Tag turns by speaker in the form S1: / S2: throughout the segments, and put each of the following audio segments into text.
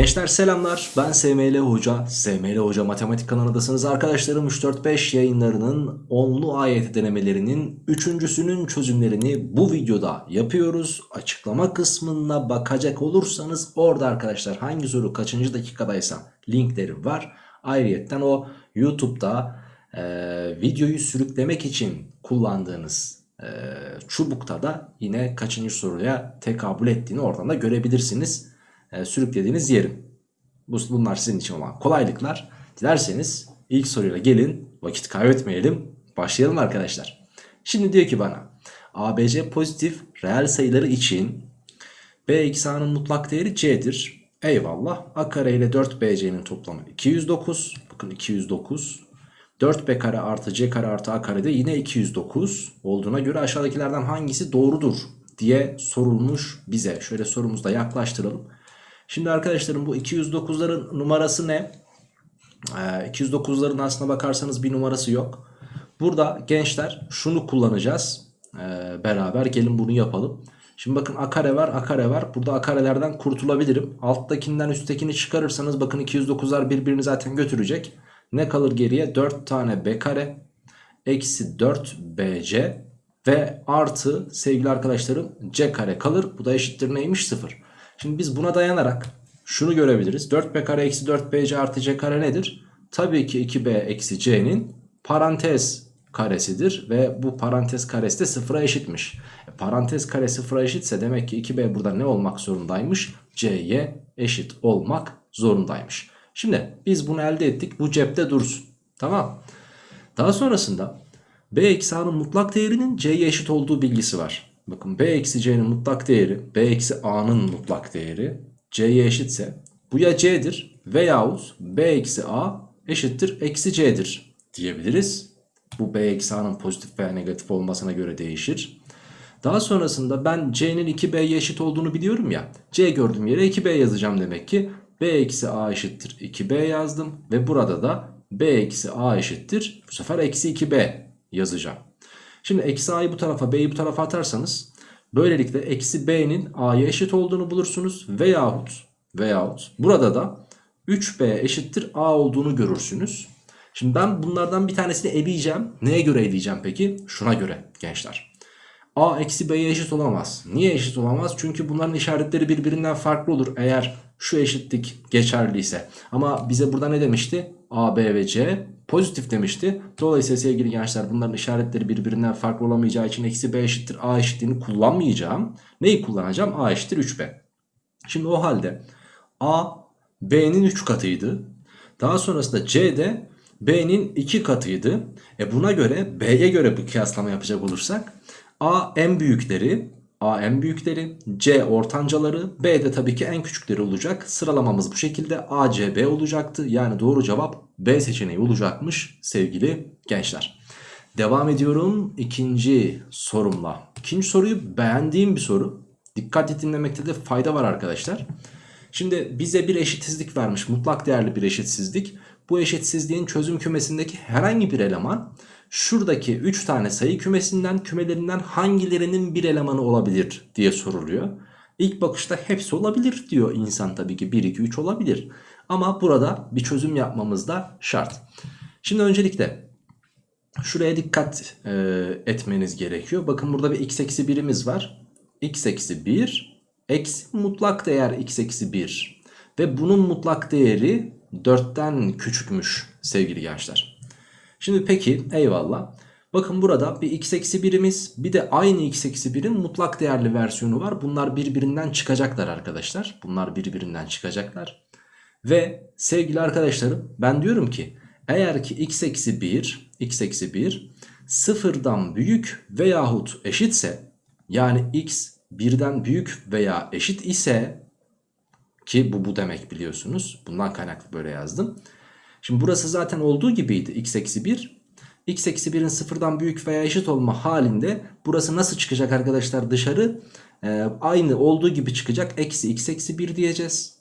S1: Gençler selamlar. Ben SML Hoca. SML Hoca Matematik kanalındasınız arkadaşlarım. 3-4-5 yayınlarının onlu ayet denemelerinin üçüncüsünün çözümlerini bu videoda yapıyoruz. Açıklama kısmına bakacak olursanız orada arkadaşlar hangi soru kaçıncı dakikadaysa linkleri var. Ayrıyetten o YouTube'da e, videoyu sürüklemek için kullandığınız e, çubukta da yine kaçıncı soruya tekabül ettiğini oradan da görebilirsiniz e, sürüklediğiniz yerim. Bu, bunlar sizin için olan kolaylıklar. Dilerseniz ilk soruyla gelin vakit kaybetmeyelim. Başlayalım arkadaşlar. Şimdi diyor ki bana ABC pozitif reel sayıları için B eksi A'nın mutlak değeri C'dir. Eyvallah. A kare ile 4BC'nin toplamı 209. Bakın 209. 4B kare artı C kare artı A kare de yine 209 olduğuna göre aşağıdakilerden hangisi doğrudur diye sorulmuş bize. Şöyle sorumuzda yaklaştıralım. Şimdi arkadaşlarım bu 209'ların numarası ne? Ee, 209'ların aslına bakarsanız bir numarası yok. Burada gençler şunu kullanacağız. Ee, beraber gelin bunu yapalım. Şimdi bakın a kare var a kare var. Burada a karelerden kurtulabilirim. Alttakinden üsttekini çıkarırsanız bakın 209'lar birbirini zaten götürecek. Ne kalır geriye? 4 tane b kare eksi 4 bc ve artı sevgili arkadaşlarım c kare kalır. Bu da eşittir neymiş? 0. Şimdi biz buna dayanarak şunu görebiliriz. 4b kare eksi 4bc artı c kare nedir? Tabii ki 2b eksi c'nin parantez karesidir ve bu parantez karesi de sıfıra eşitmiş. E, parantez kare sıfıra eşitse demek ki 2b burada ne olmak zorundaymış? c'ye eşit olmak zorundaymış. Şimdi biz bunu elde ettik. Bu cepte dursun. Tamam. Daha sonrasında b eksi a'nın mutlak değerinin c'ye eşit olduğu bilgisi var. Bakın b eksi c'nin mutlak değeri b eksi a'nın mutlak değeri c'ye eşitse bu ya c'dir veyahut b eksi a eşittir eksi c'dir diyebiliriz. Bu b eksi a'nın pozitif veya negatif olmasına göre değişir. Daha sonrasında ben c'nin 2b'ye eşit olduğunu biliyorum ya. c gördüğüm yere 2b yazacağım demek ki. b eksi a eşittir 2b yazdım. Ve burada da b eksi a eşittir. Bu sefer eksi 2b yazacağım. Şimdi eksi a'yı bu tarafa b'yi bu tarafa atarsanız böylelikle eksi b'nin a'ya eşit olduğunu bulursunuz. Veyahut, veyahut burada da 3b eşittir a olduğunu görürsünüz. Şimdi ben bunlardan bir tanesini eleyeceğim. Neye göre eleyeceğim peki? Şuna göre gençler. A eksi B'ye eşit olamaz. Niye eşit olamaz? Çünkü bunların işaretleri birbirinden farklı olur eğer şu eşitlik geçerliyse. Ama bize burada ne demişti? A, B ve C pozitif demişti. Dolayısıyla sevgili gençler bunların işaretleri birbirinden farklı olamayacağı için eksi B eşittir A eşitliğini kullanmayacağım. Neyi kullanacağım? A eşittir 3B. Şimdi o halde A B'nin 3 katıydı. Daha sonrasında C de B'nin 2 katıydı. E buna göre B'ye göre bu kıyaslama yapacak olursak A en büyükleri, A en büyükleri, C ortancaları, B de tabii ki en küçükleri olacak. Sıralamamız bu şekilde A, C, B olacaktı. Yani doğru cevap B seçeneği olacakmış sevgili gençler. Devam ediyorum ikinci sorumla. İkinci soruyu beğendiğim bir soru. Dikkatli dinlemekte de fayda var arkadaşlar. Şimdi bize bir eşitsizlik vermiş. Mutlak değerli bir eşitsizlik. Bu eşitsizliğin çözüm kümesindeki herhangi bir eleman şuradaki 3 tane sayı kümesinden kümelerinden hangilerinin bir elemanı olabilir diye soruluyor. İlk bakışta hepsi olabilir diyor insan tabii ki 1 2 3 olabilir. Ama burada bir çözüm yapmamız da şart. Şimdi öncelikle şuraya dikkat e, etmeniz gerekiyor. Bakın burada bir x eksi 1'imiz var. x eksi 1 eksi mutlak değer x eksi 1 ve bunun mutlak değeri 4'ten küçükmüş sevgili gençler. Şimdi peki eyvallah. Bakın burada bir x eksi birimiz bir de aynı x eksi birin mutlak değerli versiyonu var. Bunlar birbirinden çıkacaklar arkadaşlar. Bunlar birbirinden çıkacaklar. Ve sevgili arkadaşlarım ben diyorum ki eğer ki x eksi 1 x eksi 1 sıfırdan büyük veyahut eşitse yani x birden büyük veya eşit ise ki bu bu demek biliyorsunuz. Bundan kaynaklı böyle yazdım. Şimdi burası zaten olduğu gibiydi x eksi 1. x eksi 1'in sıfırdan büyük veya eşit olma halinde burası nasıl çıkacak arkadaşlar dışarı? Ee, aynı olduğu gibi çıkacak. Eksi x eksi 1 diyeceğiz.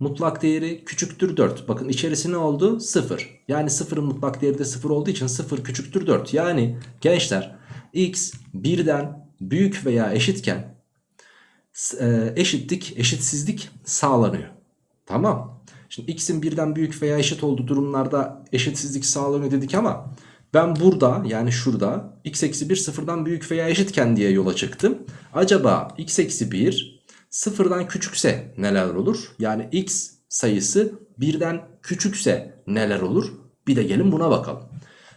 S1: Mutlak değeri küçüktür 4. Bakın içerisi ne oldu? 0. Yani 0'ın mutlak değeri de 0 olduğu için 0 küçüktür 4. Yani gençler x birden büyük veya eşitken e, eşitlik, eşitsizlik sağlanıyor. Tamam. Şimdi x'in birden büyük veya eşit olduğu durumlarda eşitsizlik sağlanıyor dedik ama ben burada yani şurada x eksi 1 sıfırdan büyük veya eşitken diye yola çıktım. Acaba x eksi 1 sıfırdan küçükse neler olur? Yani x sayısı birden küçükse neler olur? Bir de gelin buna bakalım.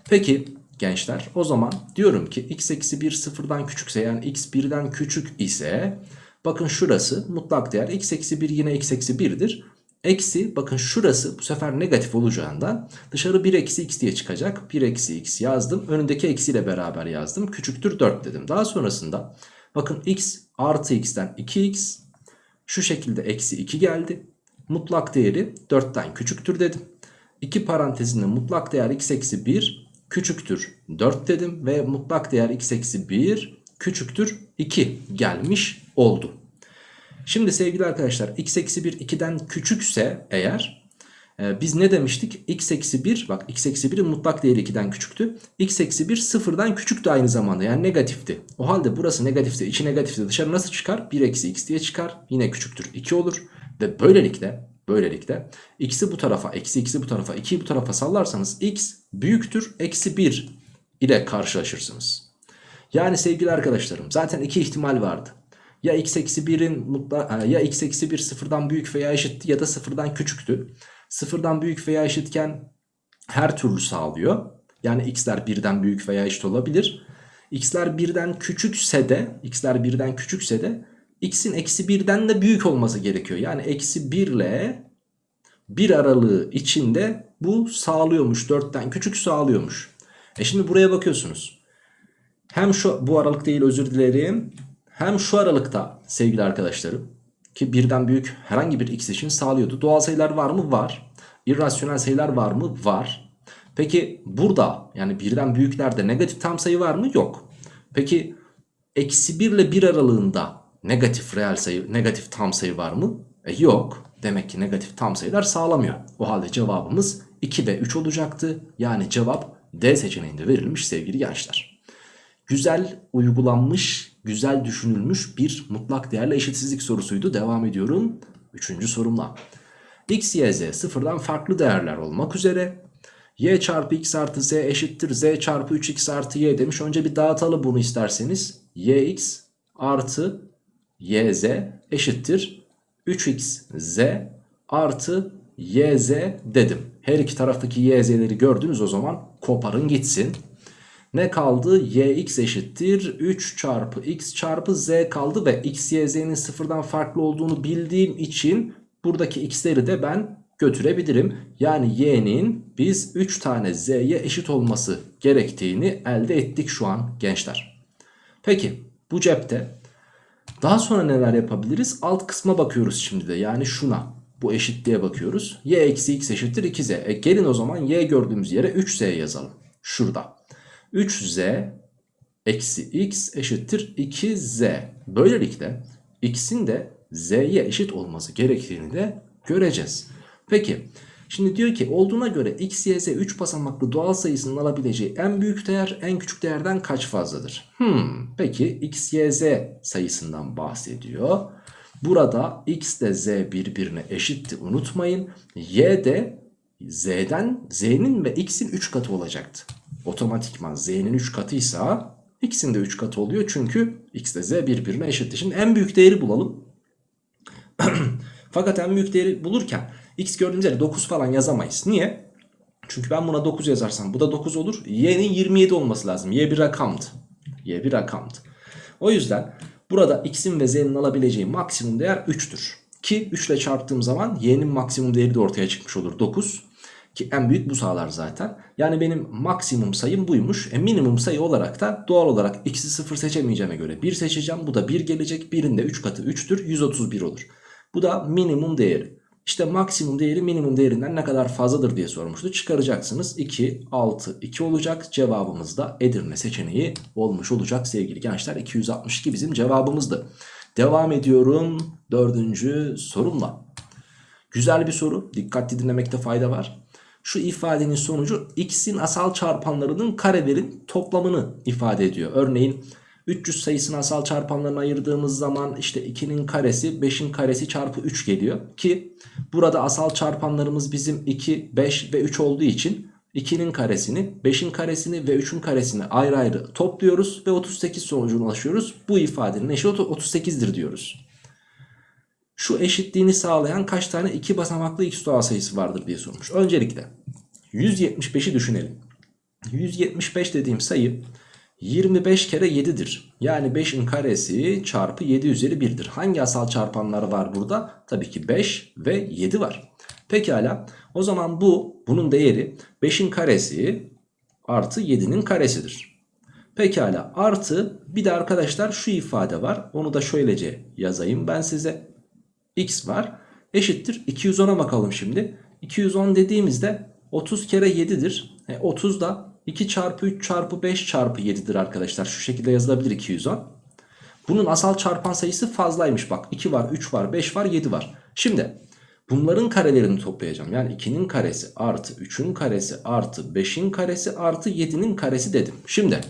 S1: Peki gençler o zaman diyorum ki x eksi 1 sıfırdan küçükse yani x birden küçük ise bakın şurası mutlak değer x eksi 1 yine x eksi 1'dir. Eksi bakın şurası bu sefer negatif olacağından dışarı 1 eksi x diye çıkacak. 1 eksi x yazdım. Önündeki eksiyle beraber yazdım. Küçüktür 4 dedim. Daha sonrasında bakın x artı x'ten 2x şu şekilde eksi 2 geldi. Mutlak değeri 4'ten küçüktür dedim. 2 parantezinde mutlak değer x eksi 1 küçüktür 4 dedim. Ve mutlak değer x eksi 1 küçüktür 2 gelmiş oldu. Şimdi sevgili arkadaşlar x eksi 1 2'den küçükse eğer e, biz ne demiştik? x eksi 1 bak x eksi 1'in mutlak değeri 2'den küçüktü. x eksi 1 sıfırdan küçüktü aynı zamanda yani negatifti. O halde burası negatifse içi negatifse dışarı nasıl çıkar? 1 eksi x diye çıkar. Yine küçüktür 2 olur. Ve böylelikle böylelikle x'i bu tarafa eksi x'i bu tarafa 2'yi bu tarafa sallarsanız x büyüktür eksi 1 ile karşılaşırsınız. Yani sevgili arkadaşlarım zaten iki ihtimal vardı. Ya x eksi 1'in mutla ya x eksi 1 sıfırdan büyük veya eşitti ya da sıfırdan küçüktü. Sıfırdan büyük veya eşitken her türlü sağlıyor. Yani x'ler birden büyük veya eşit olabilir. x'ler birden küçükse de x'ler birden küçükse de x'in eksi birden de büyük olması gerekiyor. Yani eksi 1 ile 1 aralığı içinde bu sağlıyormuş. 4'ten küçük sağlıyormuş. E şimdi buraya bakıyorsunuz. Hem şu bu aralık değil özür dilerim. Hem şu aralıkta sevgili arkadaşlarım ki birden büyük herhangi bir x için sağlıyordu. Doğal sayılar var mı? Var. İrrasyonel sayılar var mı? Var. Peki burada yani birden büyüklerde negatif tam sayı var mı? Yok. Peki eksi 1 ile 1 aralığında negatif reel sayı, negatif tam sayı var mı? E yok. Demek ki negatif tam sayılar sağlamıyor. O halde cevabımız 2 ve 3 olacaktı. Yani cevap D seçeneğinde verilmiş sevgili gençler. Güzel uygulanmış, güzel düşünülmüş bir mutlak değerle eşitsizlik sorusuydu. Devam ediyorum. Üçüncü sorumla. x, y, z sıfırdan farklı değerler olmak üzere y çarpı x artı z eşittir z çarpı 3x artı y demiş. Önce bir dağıtalım bunu isterseniz. yx artı yz eşittir 3xz artı yz dedim. Her iki taraftaki yz'leri gördünüz o zaman koparın gitsin. Ne kaldı? yx eşittir 3 çarpı x çarpı z kaldı ve x, y, z'nin sıfırdan farklı olduğunu bildiğim için buradaki x'leri de ben götürebilirim. Yani y'nin biz 3 tane z'ye eşit olması gerektiğini elde ettik şu an gençler. Peki bu cepte daha sonra neler yapabiliriz? Alt kısma bakıyoruz şimdi de yani şuna. Bu eşitliğe bakıyoruz. y eksi x eşittir 2z. E gelin o zaman y gördüğümüz yere 3z yazalım. Şurada. 3z eksi x eşittir 2z. Böylelikle x'in de z'ye eşit olması gerektiğini de göreceğiz. Peki şimdi diyor ki olduğuna göre x, y, z 3 basamaklı doğal sayısının alabileceği en büyük değer en küçük değerden kaç fazladır? Hmm, peki x, y, z sayısından bahsediyor. Burada x de z birbirine eşitti unutmayın. Y de z'den z'nin ve x'in 3 katı olacaktı. Otomatikman z'nin 3 katıysa x'in de 3 katı oluyor. Çünkü x ile z birbirine eşitti. Şimdi en büyük değeri bulalım. Fakat en büyük değeri bulurken x gördüğümüz yere 9 falan yazamayız. Niye? Çünkü ben buna 9 yazarsam bu da 9 olur. y'nin 27 olması lazım. y bir rakamdı. y bir rakamdı. O yüzden burada x'in ve z'nin alabileceği maksimum değer 3'tür. Ki 3 ile çarptığım zaman y'nin maksimum değeri de ortaya çıkmış olur 9. Ki en büyük bu sağlar zaten. Yani benim maksimum sayım buymuş. E minimum sayı olarak da doğal olarak x'i 0 seçemeyeceğime göre 1 seçeceğim. Bu da 1 gelecek. 1'in de 3 katı 3'tür. 131 olur. Bu da minimum değeri. İşte maksimum değeri minimum değerinden ne kadar fazladır diye sormuştu. Çıkaracaksınız 2, 6, 2 olacak. Cevabımız da Edirne seçeneği olmuş olacak sevgili gençler. 262 bizim cevabımızdı. Devam ediyorum dördüncü sorumla. Güzel bir soru. Dikkatli dinlemekte fayda var. Şu ifadenin sonucu x'in asal çarpanlarının karelerin toplamını ifade ediyor. Örneğin 300 sayısını asal çarpanlarına ayırdığımız zaman işte 2'nin karesi 5'in karesi çarpı 3 geliyor. Ki burada asal çarpanlarımız bizim 2, 5 ve 3 olduğu için 2'nin karesini, 5'in karesini ve 3'ün karesini ayrı ayrı topluyoruz ve 38 sonucuna ulaşıyoruz. Bu ifadenin eşit 38'dir diyoruz. Şu eşitliğini sağlayan kaç tane iki basamaklı x doğal sayısı vardır diye sormuş. Öncelikle 175'i düşünelim. 175 dediğim sayı 25 kere 7'dir. Yani 5'in karesi çarpı 7 üzeri 1'dir. Hangi asal çarpanlar var burada? Tabii ki 5 ve 7 var. Pekala o zaman bu bunun değeri 5'in karesi artı 7'nin karesidir. Pekala artı bir de arkadaşlar şu ifade var. Onu da şöylece yazayım ben size. x var eşittir 210'a bakalım şimdi. 210 dediğimizde 30 kere 7'dir. E, 30 da 2 çarpı 3 çarpı 5 çarpı 7'dir arkadaşlar. Şu şekilde yazılabilir 210. Bunun asal çarpan sayısı fazlaymış bak. 2 var, 3 var, 5 var, 7 var. Şimdi bunların karelerini toplayacağım. Yani 2'nin karesi artı 3'ün karesi artı 5'in karesi artı 7'nin karesi dedim. Şimdi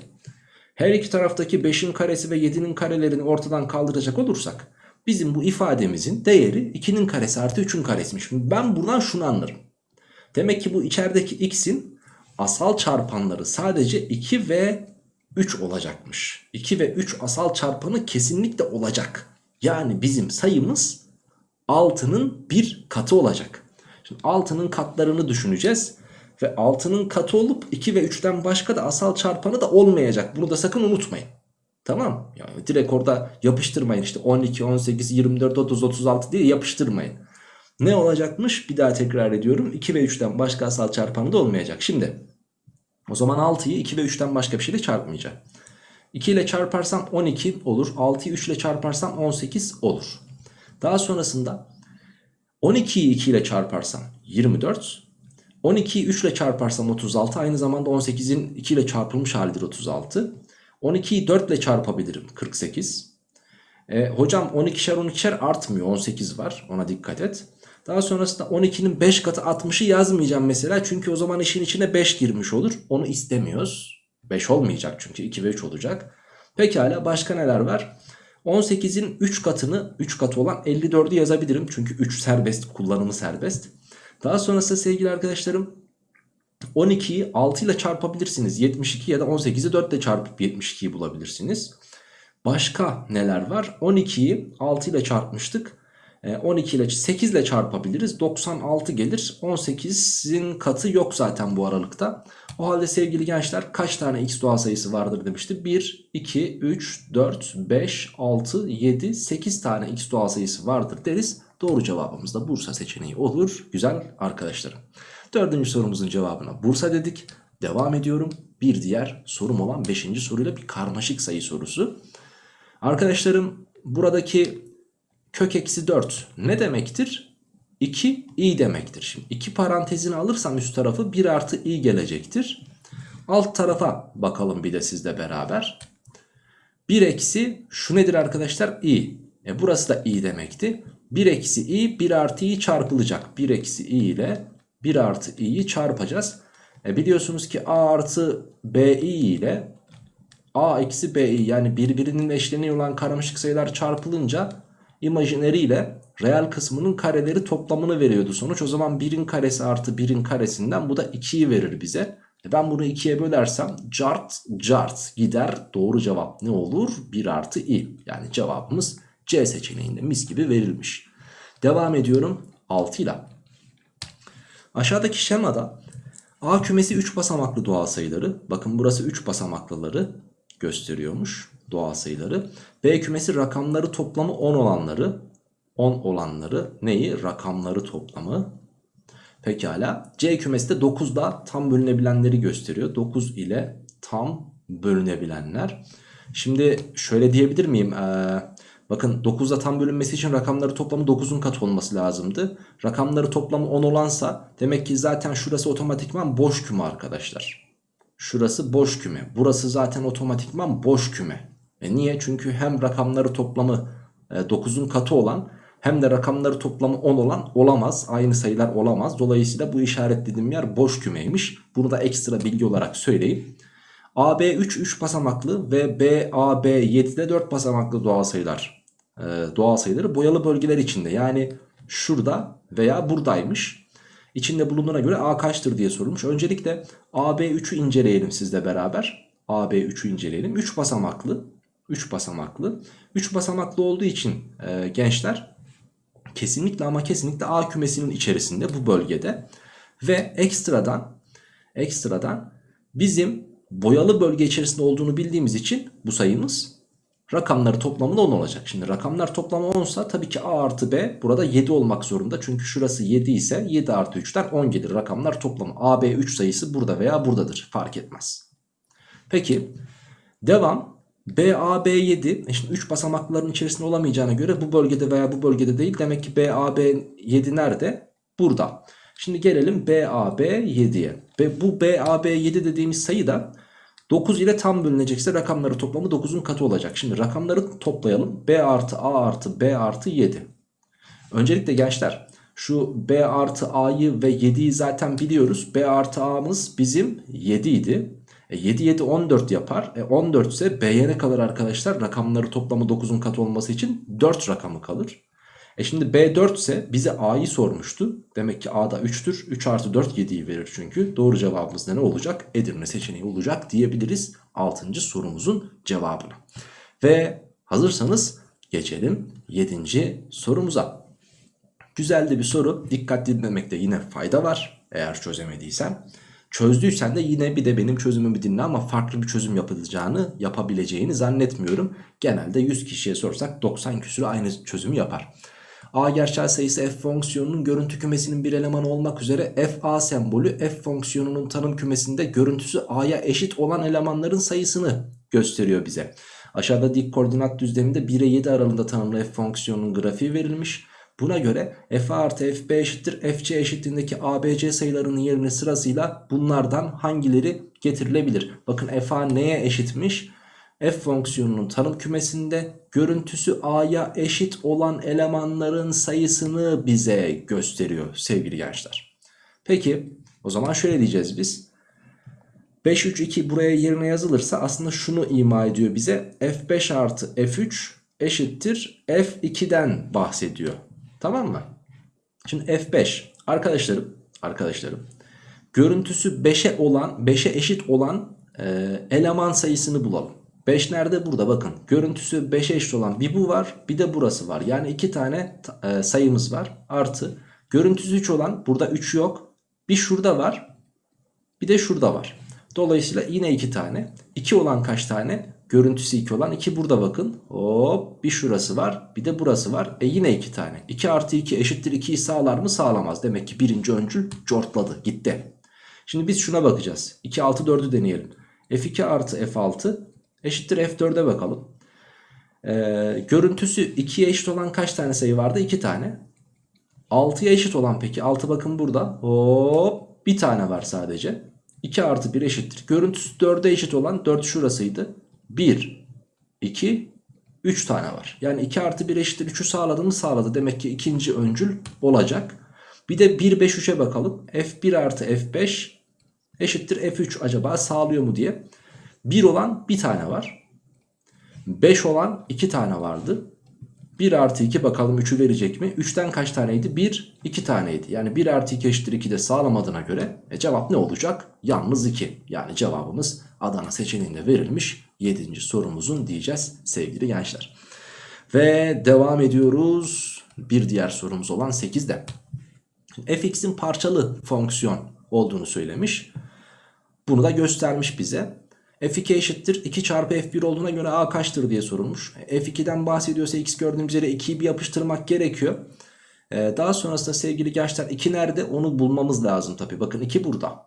S1: her iki taraftaki 5'in karesi ve 7'nin karelerini ortadan kaldıracak olursak bizim bu ifademizin değeri 2'nin karesi artı 3'ün karesiymiş. Ben buradan şunu anlarım. Demek ki bu içerideki x'in asal çarpanları sadece 2 ve 3 olacakmış. 2 ve 3 asal çarpanı kesinlikle olacak. Yani bizim sayımız 6'nın bir katı olacak. Şimdi 6'nın katlarını düşüneceğiz. Ve 6'nın katı olup 2 ve 3'ten başka da asal çarpanı da olmayacak. Bunu da sakın unutmayın. Tamam. Yani direkt orada yapıştırmayın. İşte 12, 18, 24, 30, 36 diye yapıştırmayın. Ne olacakmış? Bir daha tekrar ediyorum. 2 ve 3'ten başka asal çarpanı da olmayacak. Şimdi o zaman 6'yı 2 ve 3'ten başka bir şeyle çarpmayacağım. 2 ile çarparsam 12 olur. 6'yı 3 ile çarparsam 18 olur. Daha sonrasında 12'yi 2 ile çarparsam 24. 12'yi 3 ile çarparsam 36. Aynı zamanda 18'in 2 ile çarpılmış halidir 36. 12'yi 4 ile çarpabilirim 48. E, hocam 12'şer 12'şer artmıyor 18 var ona dikkat et. Daha sonrasında 12'nin 5 katı 60'ı yazmayacağım mesela. Çünkü o zaman işin içine 5 girmiş olur. Onu istemiyoruz. 5 olmayacak çünkü 2 ve 3 olacak. Pekala başka neler var? 18'in 3 katını 3 katı olan 54'ü yazabilirim. Çünkü 3 serbest kullanımı serbest. Daha sonrasında sevgili arkadaşlarım 12'yi 6 ile çarpabilirsiniz. 72 ya da 18'i 4 ile çarpıp 72'yi bulabilirsiniz. Başka neler var? 12'yi 6 ile çarpmıştık. 12 ile 8 ile çarpabiliriz. 96 gelir. 18'in katı yok zaten bu aralıkta. O halde sevgili gençler kaç tane x doğal sayısı vardır demişti. 1, 2, 3, 4, 5, 6, 7, 8 tane x doğal sayısı vardır deriz. Doğru cevabımız da Bursa seçeneği olur. Güzel arkadaşlarım. Dördüncü sorumuzun cevabına Bursa dedik. Devam ediyorum. Bir diğer sorum olan 5. soruyla bir karmaşık sayı sorusu. Arkadaşlarım buradaki kök eksi 4 ne demektir? 2 i demektir. Şimdi 2 parantezini alırsam üst tarafı 1 artı i gelecektir. Alt tarafa bakalım bir de sizle beraber. 1 eksi şu nedir arkadaşlar? i. E burası da i demekti. 1 eksi i 1 artı i çarpılacak. 1 eksi i ile 1 artı i'yi çarpacağız. E biliyorsunuz ki a artı bi ile a eksi bi yani birbirinin eşleniği olan karmaşık sayılar çarpılınca imajineri ile reel kısmının kareleri toplamını veriyordu sonuç. O zaman 1'in karesi artı 1'in karesinden bu da 2'yi verir bize. E ben bunu 2'ye bölersem cart cart gider. Doğru cevap ne olur? 1 artı i. Yani cevabımız C seçeneğinde mis gibi verilmiş. Devam ediyorum 6 ile. Aşağıdaki şemada A kümesi 3 basamaklı doğal sayıları. Bakın burası 3 basamaklıları gösteriyormuş doğal sayıları. B kümesi rakamları toplamı 10 olanları. 10 olanları neyi? Rakamları toplamı. Pekala. C kümesi de 9'da tam bölünebilenleri gösteriyor. 9 ile tam bölünebilenler. Şimdi şöyle diyebilir miyim? Ee, bakın 9'da tam bölünmesi için rakamları toplamı 9'un katı olması lazımdı. Rakamları toplamı 10 olansa demek ki zaten şurası otomatikman boş küme arkadaşlar. Şurası boş küme. Burası zaten otomatikman boş küme. E niye? Çünkü hem rakamları toplamı e, 9'un katı olan hem de rakamları toplamı 10 olan olamaz. Aynı sayılar olamaz. Dolayısıyla bu işaretlediğim yer boş kümeymiş. Bunu da ekstra bilgi olarak söyleyeyim. AB 3 3 basamaklı ve BAB 7 de 4 basamaklı doğal sayılar. Ee, doğal sayıları boyalı bölgeler içinde. Yani şurada veya buradaymış. İçinde bulunduğuna göre A kaçtır diye sorulmuş. Öncelikle AB3'ü inceleyelim sizle beraber. AB3'ü inceleyelim. 3 basamaklı. 3 basamaklı. 3 basamaklı olduğu için e, gençler kesinlikle ama kesinlikle A kümesinin içerisinde bu bölgede. Ve ekstradan ekstradan bizim boyalı bölge içerisinde olduğunu bildiğimiz için bu sayımız rakamları toplamında 10 olacak. Şimdi rakamlar toplamı 10 ise tabii ki A artı B burada 7 olmak zorunda. Çünkü şurası 7 ise 7 artı 3'ten 10 gelir. Rakamlar toplamı A, B 3 sayısı burada veya buradadır. Fark etmez. Peki devam. B, A, B 7. E şimdi 3 basamakların içerisinde olamayacağına göre bu bölgede veya bu bölgede değil. Demek ki B, A, B 7 nerede? Burada. Şimdi gelelim B, A, B 7'ye. Ve bu B, A, B 7 dediğimiz sayı da 9 ile tam bölünecekse rakamları toplamı 9'un katı olacak. Şimdi rakamları toplayalım. B artı A artı B artı 7. Öncelikle gençler şu B artı A'yı ve 7'yi zaten biliyoruz. B artı A'mız bizim 7 idi. E 7 7 14 yapar. E 14 ise B'ye ne kalır arkadaşlar? Rakamları toplamı 9'un katı olması için 4 rakamı kalır. E şimdi B 4 ise bize A'yı sormuştu. Demek ki A'da 3'tür. 3 artı 4 7'yi verir çünkü. Doğru cevabımız ne olacak? Edirne seçeneği olacak diyebiliriz 6. sorumuzun cevabını. Ve hazırsanız geçelim 7. sorumuza. Güzel de bir soru. Dikkatli dinlemekte yine fayda var. Eğer çözemediysen. Çözdüysen de yine bir de benim çözümümü dinle ama farklı bir çözüm yapılacağını, yapabileceğini zannetmiyorum. Genelde 100 kişiye sorsak 90 küsürü aynı çözümü yapar. A gerçel sayısı f fonksiyonunun görüntü kümesinin bir elemanı olmak üzere f a sembolü f fonksiyonunun tanım kümesinde görüntüsü a'ya eşit olan elemanların sayısını gösteriyor bize. Aşağıda dik koordinat düzleminde 1 ile 7 aralığında tanımlı f fonksiyonunun grafiği verilmiş. Buna göre f artı fb eşittir fc eşitliğindeki abc sayılarının yerine sırasıyla bunlardan hangileri getirilebilir? Bakın f a neye eşitmiş? f fonksiyonunun tanım kümesinde görüntüsü a'ya eşit olan elemanların sayısını bize gösteriyor sevgili gençler. Peki o zaman şöyle diyeceğiz biz. 5 3 2 buraya yerine yazılırsa aslında şunu ima ediyor bize. f5 artı f3 eşittir f2'den bahsediyor. Tamam mı? Şimdi f5 arkadaşlarım arkadaşlarım görüntüsü 5'e olan 5'e eşit olan e, eleman sayısını bulalım. 5 nerede? Burada bakın. Görüntüsü 5'e eşit olan bir bu var bir de burası var. Yani iki tane e, sayımız var. Artı görüntüsü 3 olan burada 3 yok. Bir şurada var bir de şurada var. Dolayısıyla yine iki tane. 2 olan kaç tane? Görüntüsü 2 olan 2 burada bakın. Hop bir şurası var bir de burası var. E yine 2 tane. 2 artı 2 eşittir 2'yi sağlar mı? Sağlamaz. Demek ki birinci öncül cortladı gitti. Şimdi biz şuna bakacağız. 2 6 4'ü deneyelim. F2 artı F6 eşittir F4'e bakalım. Ee, görüntüsü 2'ye eşit olan kaç tane sayı vardı? 2 tane. 6'ya eşit olan peki 6 bakın burada. Hop bir tane var sadece. 2 artı 1 eşittir. Görüntüsü 4'e eşit olan 4 şurasıydı. 1, 2, 3 tane var. Yani 2 artı 1 eşittir 3'ü sağladı mı sağladı. Demek ki ikinci öncül olacak. Bir de 1, 5, 3'e bakalım. F1 artı F5 eşittir F3 acaba sağlıyor mu diye. 1 olan bir tane var. 5 olan 2 tane vardı. 1 artı 2 bakalım 3'ü verecek mi? 3'ten kaç taneydi? 1, 2 taneydi. Yani 1 artı 2 eşittir 2 de sağlamadığına göre e cevap ne olacak? Yalnız 2. Yani cevabımız Adana seçeneğinde verilmiş 7. sorumuzun diyeceğiz sevgili gençler. Ve devam ediyoruz bir diğer sorumuz olan 8'de. fx'in parçalı fonksiyon olduğunu söylemiş. Bunu da göstermiş bize. F2 eşittir 2 çarpı F1 olduğuna göre A kaçtır diye sorulmuş. F2'den bahsediyorsa X gördüğümüz yere 2'yi bir yapıştırmak gerekiyor. Ee, daha sonrasında sevgili gençler 2 nerede onu bulmamız lazım tabi. Bakın 2 burada.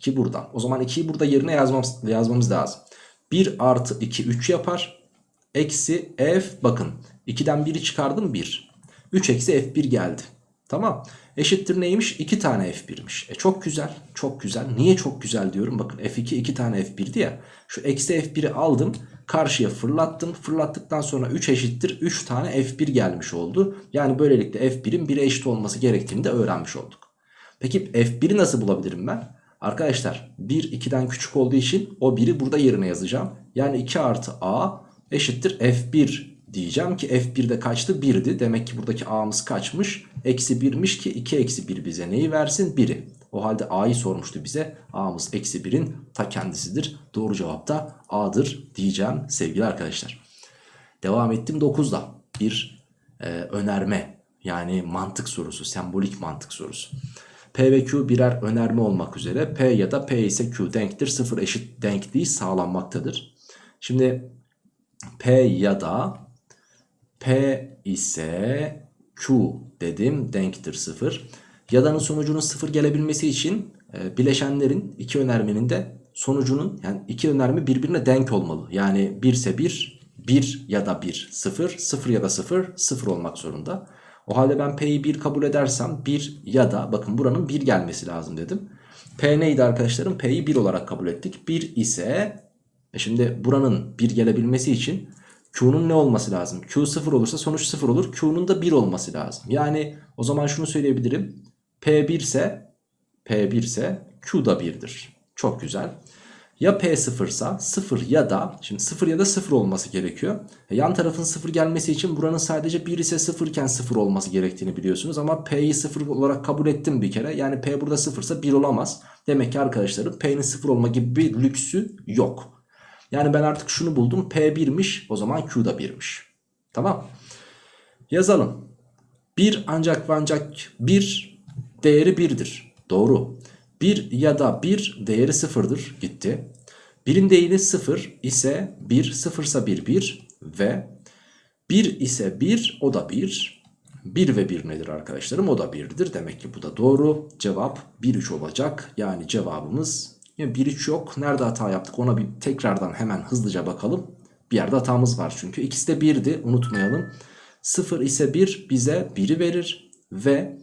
S1: 2 burada. O zaman 2'yi burada yerine yazmamız, yazmamız lazım. 1 artı 2 3 yapar. Eksi F bakın 2'den 1'i çıkardım 1. 3 eksi F1 geldi. Tamam. Eşittir neymiş? 2 tane F1'miş. E çok güzel. Çok güzel. Niye çok güzel diyorum? Bakın F2 2 tane F1'di ya. Şu eksi F1'i aldım. Karşıya fırlattım. Fırlattıktan sonra 3 eşittir. 3 tane F1 gelmiş oldu. Yani böylelikle F1'in 1'e eşit olması gerektiğini de öğrenmiş olduk. Peki F1'i nasıl bulabilirim ben? Arkadaşlar 1 2'den küçük olduğu için o 1'i burada yerine yazacağım. Yani 2 artı a eşittir f1 diyeceğim ki f1'de kaçtı? 1'di. Demek ki buradaki a'mız kaçmış? Eksi 1'miş ki 2 eksi 1 bize neyi versin? 1'i. O halde a'yı sormuştu bize. a'mız eksi 1'in ta kendisidir. Doğru cevap da a'dır diyeceğim sevgili arkadaşlar. Devam ettim 9'da. Bir e, önerme yani mantık sorusu, sembolik mantık sorusu. P ve Q birer önerme olmak üzere P ya da P ise Q denktir. Sıfır eşit denkliği sağlanmaktadır. Şimdi P ya da P ise Q dedim denktir sıfır. Yada'nın sonucunun sıfır gelebilmesi için e, bileşenlerin iki önermenin de sonucunun yani iki önerme birbirine denk olmalı. Yani 1 ise 1, 1 ya da 1, 0, 0 ya da 0, 0 olmak zorunda. O halde ben P'yi 1 kabul edersem 1 ya da bakın buranın 1 gelmesi lazım dedim. P neydi arkadaşlarım? P'yi 1 olarak kabul ettik. 1 ise e şimdi buranın 1 gelebilmesi için Q'nun ne olması lazım? Q 0 olursa sonuç 0 olur. Q'nun da 1 olması lazım. Yani o zaman şunu söyleyebilirim. P 1 ise P 1 ise Q da 1'dir. Çok güzel. Ya P 0 ise 0 ya da şimdi 0 ya da 0 olması gerekiyor. E yan tarafın 0 gelmesi için buranın sadece 1 ise 0 iken 0 olması gerektiğini biliyorsunuz. Ama P'yi 0 olarak kabul ettim bir kere. Yani P burada 0 ise 1 olamaz. Demek ki arkadaşlarım P'nin 0 olma gibi bir lüksü yok. Yani ben artık şunu buldum. P 1'miş o zaman Q da 1'miş. Tamam. Yazalım. 1 ancak ve ancak 1 değeri 1'dir. Doğru. 1 ya da 1 değeri 0'dır. Gitti. 1'in değeri 0 ise 1, 0 ise 1, 1 ve 1 ise 1 o da 1. 1 ve 1 nedir arkadaşlarım? O da 1'dir. Demek ki bu da doğru. Cevap 1, 3 olacak. Yani cevabımız 1, 3 yok. Nerede hata yaptık ona bir tekrardan hemen hızlıca bakalım. Bir yerde hatamız var çünkü. İkisi de 1'di unutmayalım. 0 ise 1 bize 1'i verir. Ve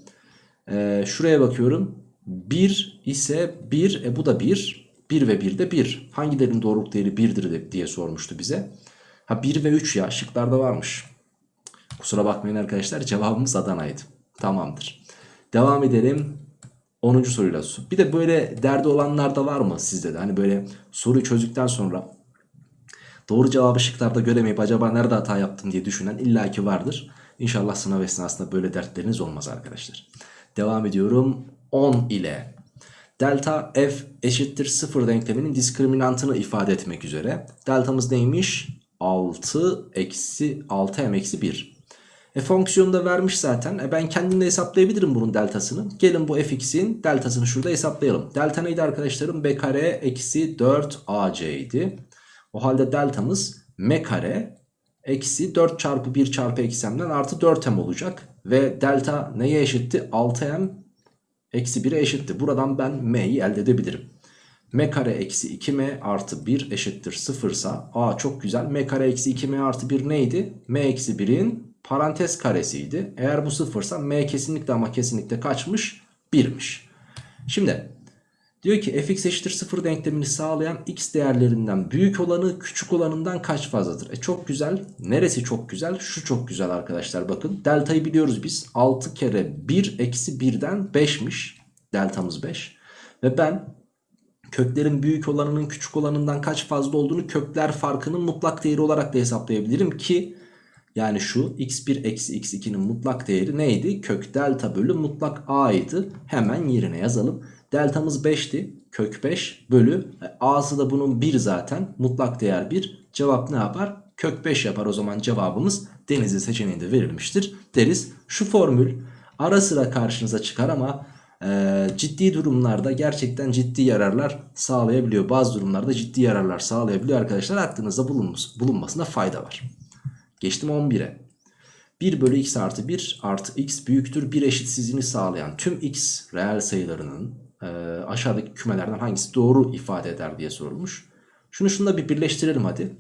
S1: e, şuraya bakıyorum. 1 ise 1 e bu da 1. 1 ve 1 de 1. Hangilerinin doğruluk değeri 1'dir diye sormuştu bize. Ha 1 ve 3 ya şıklarda varmış. Kusura bakmayın arkadaşlar cevabımız Adana'ydı. Tamamdır. Devam edelim. 10. soruyla. Bir de böyle derdi olanlar da var mı sizde de? Hani böyle soruyu çözdükten sonra doğru cevabı şıklarda göremeyip acaba nerede hata yaptım diye düşünen illaki vardır. İnşallah sınav esnasında böyle dertleriniz olmaz arkadaşlar. Devam ediyorum. 10 ile delta f eşittir 0 denkleminin diskriminantını ifade etmek üzere. Deltamız neymiş? 6 eksi 6m eksi 1. E fonksiyonu da vermiş zaten. E ben kendim de hesaplayabilirim bunun deltasını. Gelin bu fx'in deltasını şurada hesaplayalım. Delta neydi arkadaşlarım? b kare eksi 4 ac idi. O halde deltamız m kare eksi 4 çarpı 1 çarpı eksi m'den artı 4m olacak. Ve delta neye eşitti? 6m eksi 1'e eşitti. Buradan ben m'yi elde edebilirim. m kare eksi 2m artı 1 eşittir 0 ise a çok güzel. m kare eksi 2m artı 1 neydi? m eksi 1'in parantez karesiydi. Eğer bu sıfırsa m kesinlikle ama kesinlikle kaçmış? 1'miş. Şimdi diyor ki fx eşittir 0 denklemini sağlayan x değerlerinden büyük olanı küçük olanından kaç fazladır? E çok güzel. Neresi çok güzel? Şu çok güzel arkadaşlar bakın. Deltayı biliyoruz biz. 6 kere 1 eksi 1'den 5'miş. Deltamız 5. Ve ben köklerin büyük olanının küçük olanından kaç fazla olduğunu kökler farkının mutlak değeri olarak da hesaplayabilirim ki yani şu x1 eksi x2'nin mutlak değeri neydi? Kök delta bölü mutlak a'ydı. Hemen yerine yazalım. Deltamız 5'ti. Kök 5 bölü a'sı da bunun 1 zaten. Mutlak değer 1. Cevap ne yapar? Kök 5 yapar. O zaman cevabımız denizli seçeneğinde verilmiştir deriz. Şu formül ara sıra karşınıza çıkar ama e, ciddi durumlarda gerçekten ciddi yararlar sağlayabiliyor. Bazı durumlarda ciddi yararlar sağlayabiliyor arkadaşlar. Aklınızda bulunmasına fayda var. Geçtim 11'e. 1 bölü x artı 1 artı x büyüktür 1 eşitsizliğini sağlayan tüm x reel sayılarının e, aşağıdaki kümelerden hangisi doğru ifade eder diye sorulmuş. Şunu şunla bir birleştirelim hadi.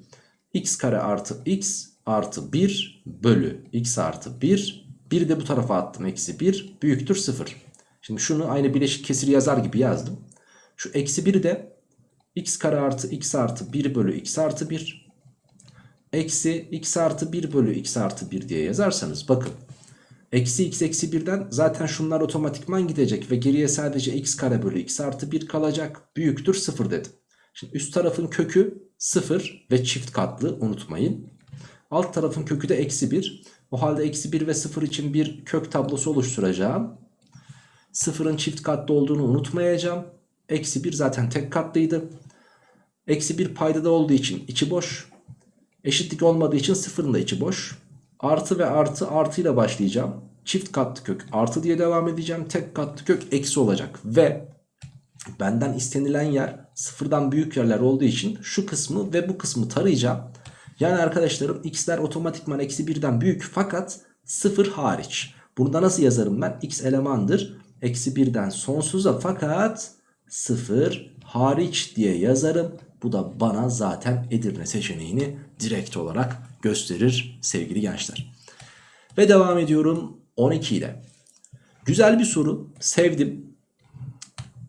S1: x kare artı x artı 1 bölü x artı 1. 1 de bu tarafa attım eksi 1 büyüktür 0. Şimdi şunu aynı bileşik kesir yazar gibi yazdım. Şu eksi 1 de x kare artı x artı 1 bölü x artı 1 eksi x artı 1 bölü x artı 1 diye yazarsanız bakın Eksi x eksi 1'den zaten şunlar otomatikman gidecek ve geriye sadece x kare bölü x artı 1 kalacak. Büyüktür 0 dedim. Şimdi üst tarafın kökü 0 ve çift katlı unutmayın. Alt tarafın kökü de eksi 1. O halde eksi 1 ve 0 için bir kök tablosu oluşturacağım. 0'ın çift katlı olduğunu unutmayacağım. Eksi 1 zaten tek katlıydı. Eksi 1 paydada olduğu için içi boş. Eşitlik olmadığı için 0'ın da içi boş. Artı ve artı artıyla başlayacağım. Çift katlı kök artı diye devam edeceğim. Tek katlı kök eksi olacak. Ve benden istenilen yer sıfırdan büyük yerler olduğu için şu kısmı ve bu kısmı tarayacağım. Yani arkadaşlarım x'ler otomatikman eksi 1'den büyük fakat 0 hariç. Burada nasıl yazarım ben? x elemandır. Eksi 1'den sonsuza fakat 0 hariç diye yazarım. Bu da bana zaten Edirne seçeneğini direkt olarak gösterir sevgili gençler. Ve devam ediyorum 12 ile. Güzel bir soru. Sevdim.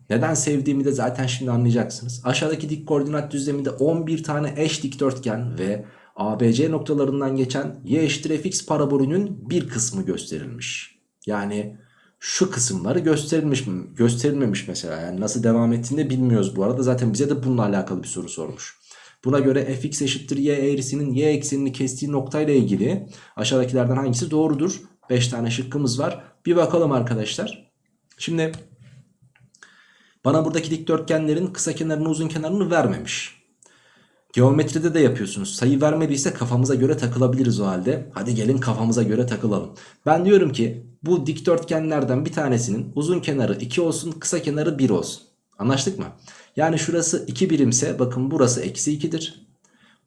S1: Neden sevdiğimi de zaten şimdi anlayacaksınız. Aşağıdaki dik koordinat düzleminde 11 tane eş dikdörtgen ve ABC noktalarından geçen y eşittir fx parabolünün bir kısmı gösterilmiş. Yani şu kısımları gösterilmiş mi? Gösterilmemiş mesela. Yani nasıl devam ettiğini de bilmiyoruz bu arada. Zaten bize de bununla alakalı bir soru sormuş. Buna göre fx eşittir y eğrisinin y eksenini kestiği noktayla ilgili aşağıdakilerden hangisi doğrudur? 5 tane şıkkımız var. Bir bakalım arkadaşlar. Şimdi bana buradaki dikdörtgenlerin kısa kenarını uzun kenarını vermemiş. Geometride de yapıyorsunuz. Sayı vermediyse kafamıza göre takılabiliriz o halde. Hadi gelin kafamıza göre takılalım. Ben diyorum ki bu dikdörtgenlerden bir tanesinin uzun kenarı 2 olsun kısa kenarı 1 olsun. Anlaştık mı? Yani şurası 2 birimse bakın burası eksi 2'dir.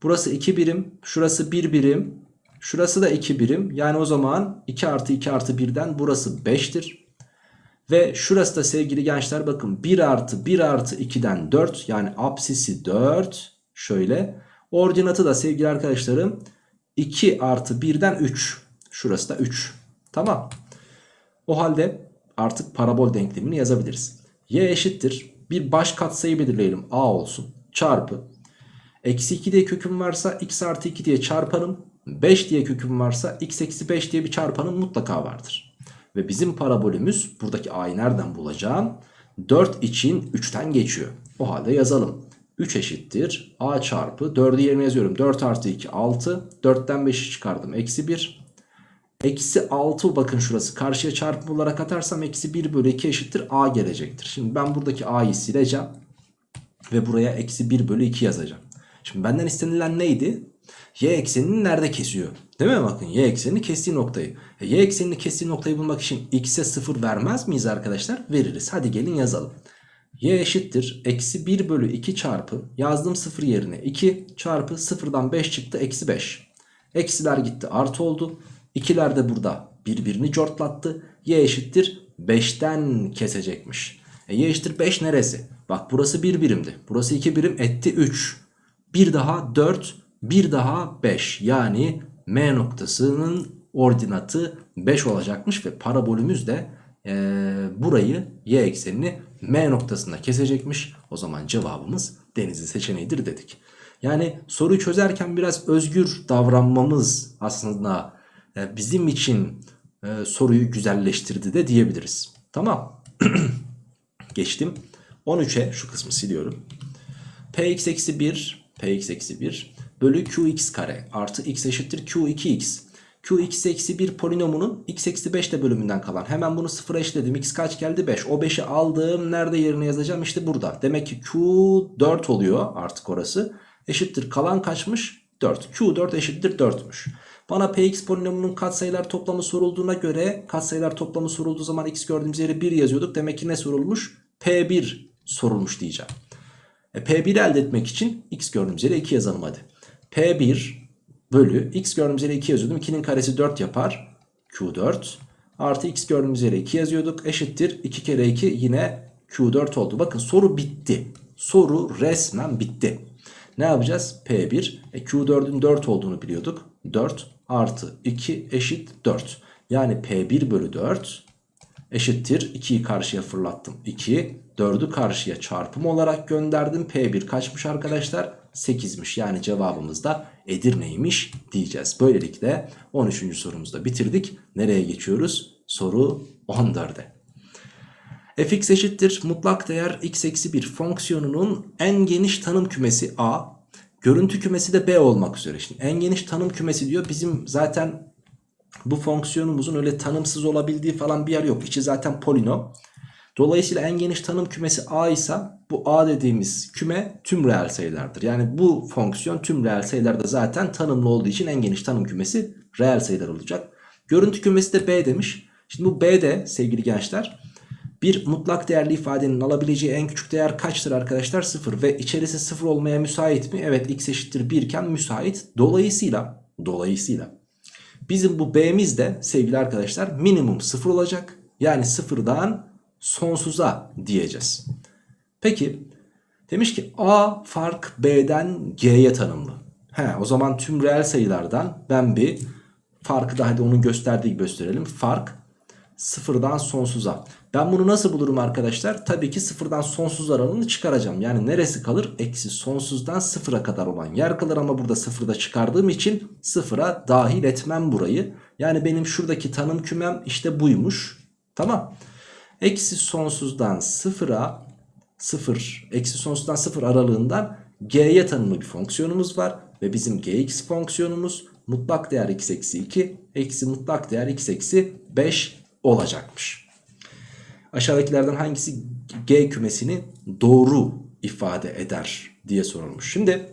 S1: Burası 2 birim. Şurası 1 birim. Şurası da 2 birim. Yani o zaman 2 artı 2 artı 1'den burası 5'tir. Ve şurası da sevgili gençler bakın 1 artı 1 artı 2'den 4 yani apsisi 4 şöyle. Ordinatı da sevgili arkadaşlarım 2 artı 1'den 3 şurası da 3 tamam. O halde artık parabol denklemini yazabiliriz. Y eşittir bir baş katsayı belirleyelim a olsun çarpı. Eksi 2 diye köküm varsa x artı 2 diye çarpanım 5 diye köküm varsa x eksi 5 diye bir çarpanım mutlaka vardır. Ve bizim parabolümüz buradaki a'yı nereden bulacağım? 4 için 3'ten geçiyor. O halde yazalım. 3 eşittir a çarpı 4'ü yerine yazıyorum. 4 artı 2 6. 4'ten 5'i çıkardım. Eksi 1. Eksi 6 bakın şurası karşıya çarpım olarak atarsam eksi 1 bölü 2 eşittir a gelecektir. Şimdi ben buradaki a'yı sileceğim. Ve buraya eksi 1 bölü 2 yazacağım. Şimdi benden istenilen neydi? Y eksenini nerede kesiyor? Değil mi? Bakın y eksenini kestiği noktayı. E, y eksenini kestiği noktayı bulmak için x'e 0 vermez miyiz arkadaşlar? Veririz. Hadi gelin yazalım. y eşittir. Eksi 1 bölü 2 çarpı. Yazdım 0 yerine 2 çarpı 0'dan 5 çıktı. Eksi 5. Eksiler gitti artı oldu. İkiler de burada birbirini cortlattı. Y eşittir 5'ten kesecekmiş. E, y eşittir 5 neresi? Bak burası 1 birimdi. Burası 2 birim etti 3. Bir daha 4 bir daha 5 yani M noktasının ordinatı 5 olacakmış ve parabolümüz de e, burayı y eksenini M noktasında kesecekmiş. O zaman cevabımız denizli seçeneğidir dedik. Yani soruyu çözerken biraz özgür davranmamız aslında bizim için e, soruyu güzelleştirdi de diyebiliriz. Tamam. Geçtim. 13'e şu kısmı siliyorum. Px eksi 1 Px eksi 1 bölü Qx kare artı x eşittir Q2x. Qx eksi 1 polinomunun x eksi 5 de bölümünden kalan. Hemen bunu sıfıra eşledim. x kaç geldi? 5. O 5'i aldım. Nerede yerine yazacağım? İşte burada. Demek ki Q4 oluyor artık orası. Eşittir kalan kaçmış? 4. Q4 eşittir 4'müş. Bana px polinomunun katsayılar toplamı sorulduğuna göre katsayılar toplamı sorulduğu zaman x gördüğümüz yere 1 yazıyorduk. Demek ki ne sorulmuş? P1 sorulmuş diyeceğim. E, P1 elde etmek için x gördüğümüz yere 2 yazalım hadi. P1 bölü x gördüğümüz yere 2 yazıyordum. 2'nin karesi 4 yapar. Q4 artı x gördüğümüz yere 2 yazıyorduk. Eşittir 2 kere 2 yine Q4 oldu. Bakın soru bitti. Soru resmen bitti. Ne yapacağız? P1 e, Q4'ün 4 olduğunu biliyorduk. 4 artı 2 eşit 4. Yani P1 bölü 4 eşittir 2'yi karşıya fırlattım 2 4'ü karşıya çarpım olarak gönderdim P1 kaçmış arkadaşlar 8'miş. Yani cevabımız da Edirne'ymiş diyeceğiz. Böylelikle 13. sorumuzu da bitirdik. Nereye geçiyoruz? Soru 14'e. fx eşittir mutlak değer x eksi 1 fonksiyonunun en geniş tanım kümesi A. Görüntü kümesi de B olmak üzere. Şimdi en geniş tanım kümesi diyor. Bizim zaten bu fonksiyonumuzun öyle tanımsız olabildiği falan bir yer yok. İçi zaten polinom. Dolayısıyla en geniş tanım kümesi A ise bu A dediğimiz küme tüm reel sayılardır. Yani bu fonksiyon tüm reel sayılarda zaten tanımlı olduğu için en geniş tanım kümesi reel sayılar olacak. Görüntü kümesi de B demiş. Şimdi bu B de sevgili gençler bir mutlak değerli ifadenin alabileceği en küçük değer kaçtır arkadaşlar? 0 ve içerisi 0 olmaya müsait mi? Evet x eşittir 1 iken müsait. Dolayısıyla dolayısıyla bizim bu B'miz de sevgili arkadaşlar minimum 0 olacak. Yani sıfırdan sonsuza diyeceğiz. Peki demiş ki A fark B'den G'ye tanımlı. He, o zaman tüm reel sayılardan ben bir farkı da hadi onun gösterdiği gösterelim. Fark sıfırdan sonsuza. Ben bunu nasıl bulurum arkadaşlar? Tabii ki sıfırdan sonsuz aralığını çıkaracağım. Yani neresi kalır? Eksi sonsuzdan sıfıra kadar olan yer kalır ama burada sıfırda çıkardığım için sıfıra dahil etmem burayı. Yani benim şuradaki tanım kümem işte buymuş. Tamam. Eksi sonsuzdan sıfıra sıfır, eksi sonsuzdan sıfır aralığından g'ye tanımlı bir fonksiyonumuz var. Ve bizim gx fonksiyonumuz mutlak değer x eksi 2 eksi mutlak değer x eksi 5 olacakmış. Aşağıdakilerden hangisi G kümesini doğru ifade eder diye sorulmuş. Şimdi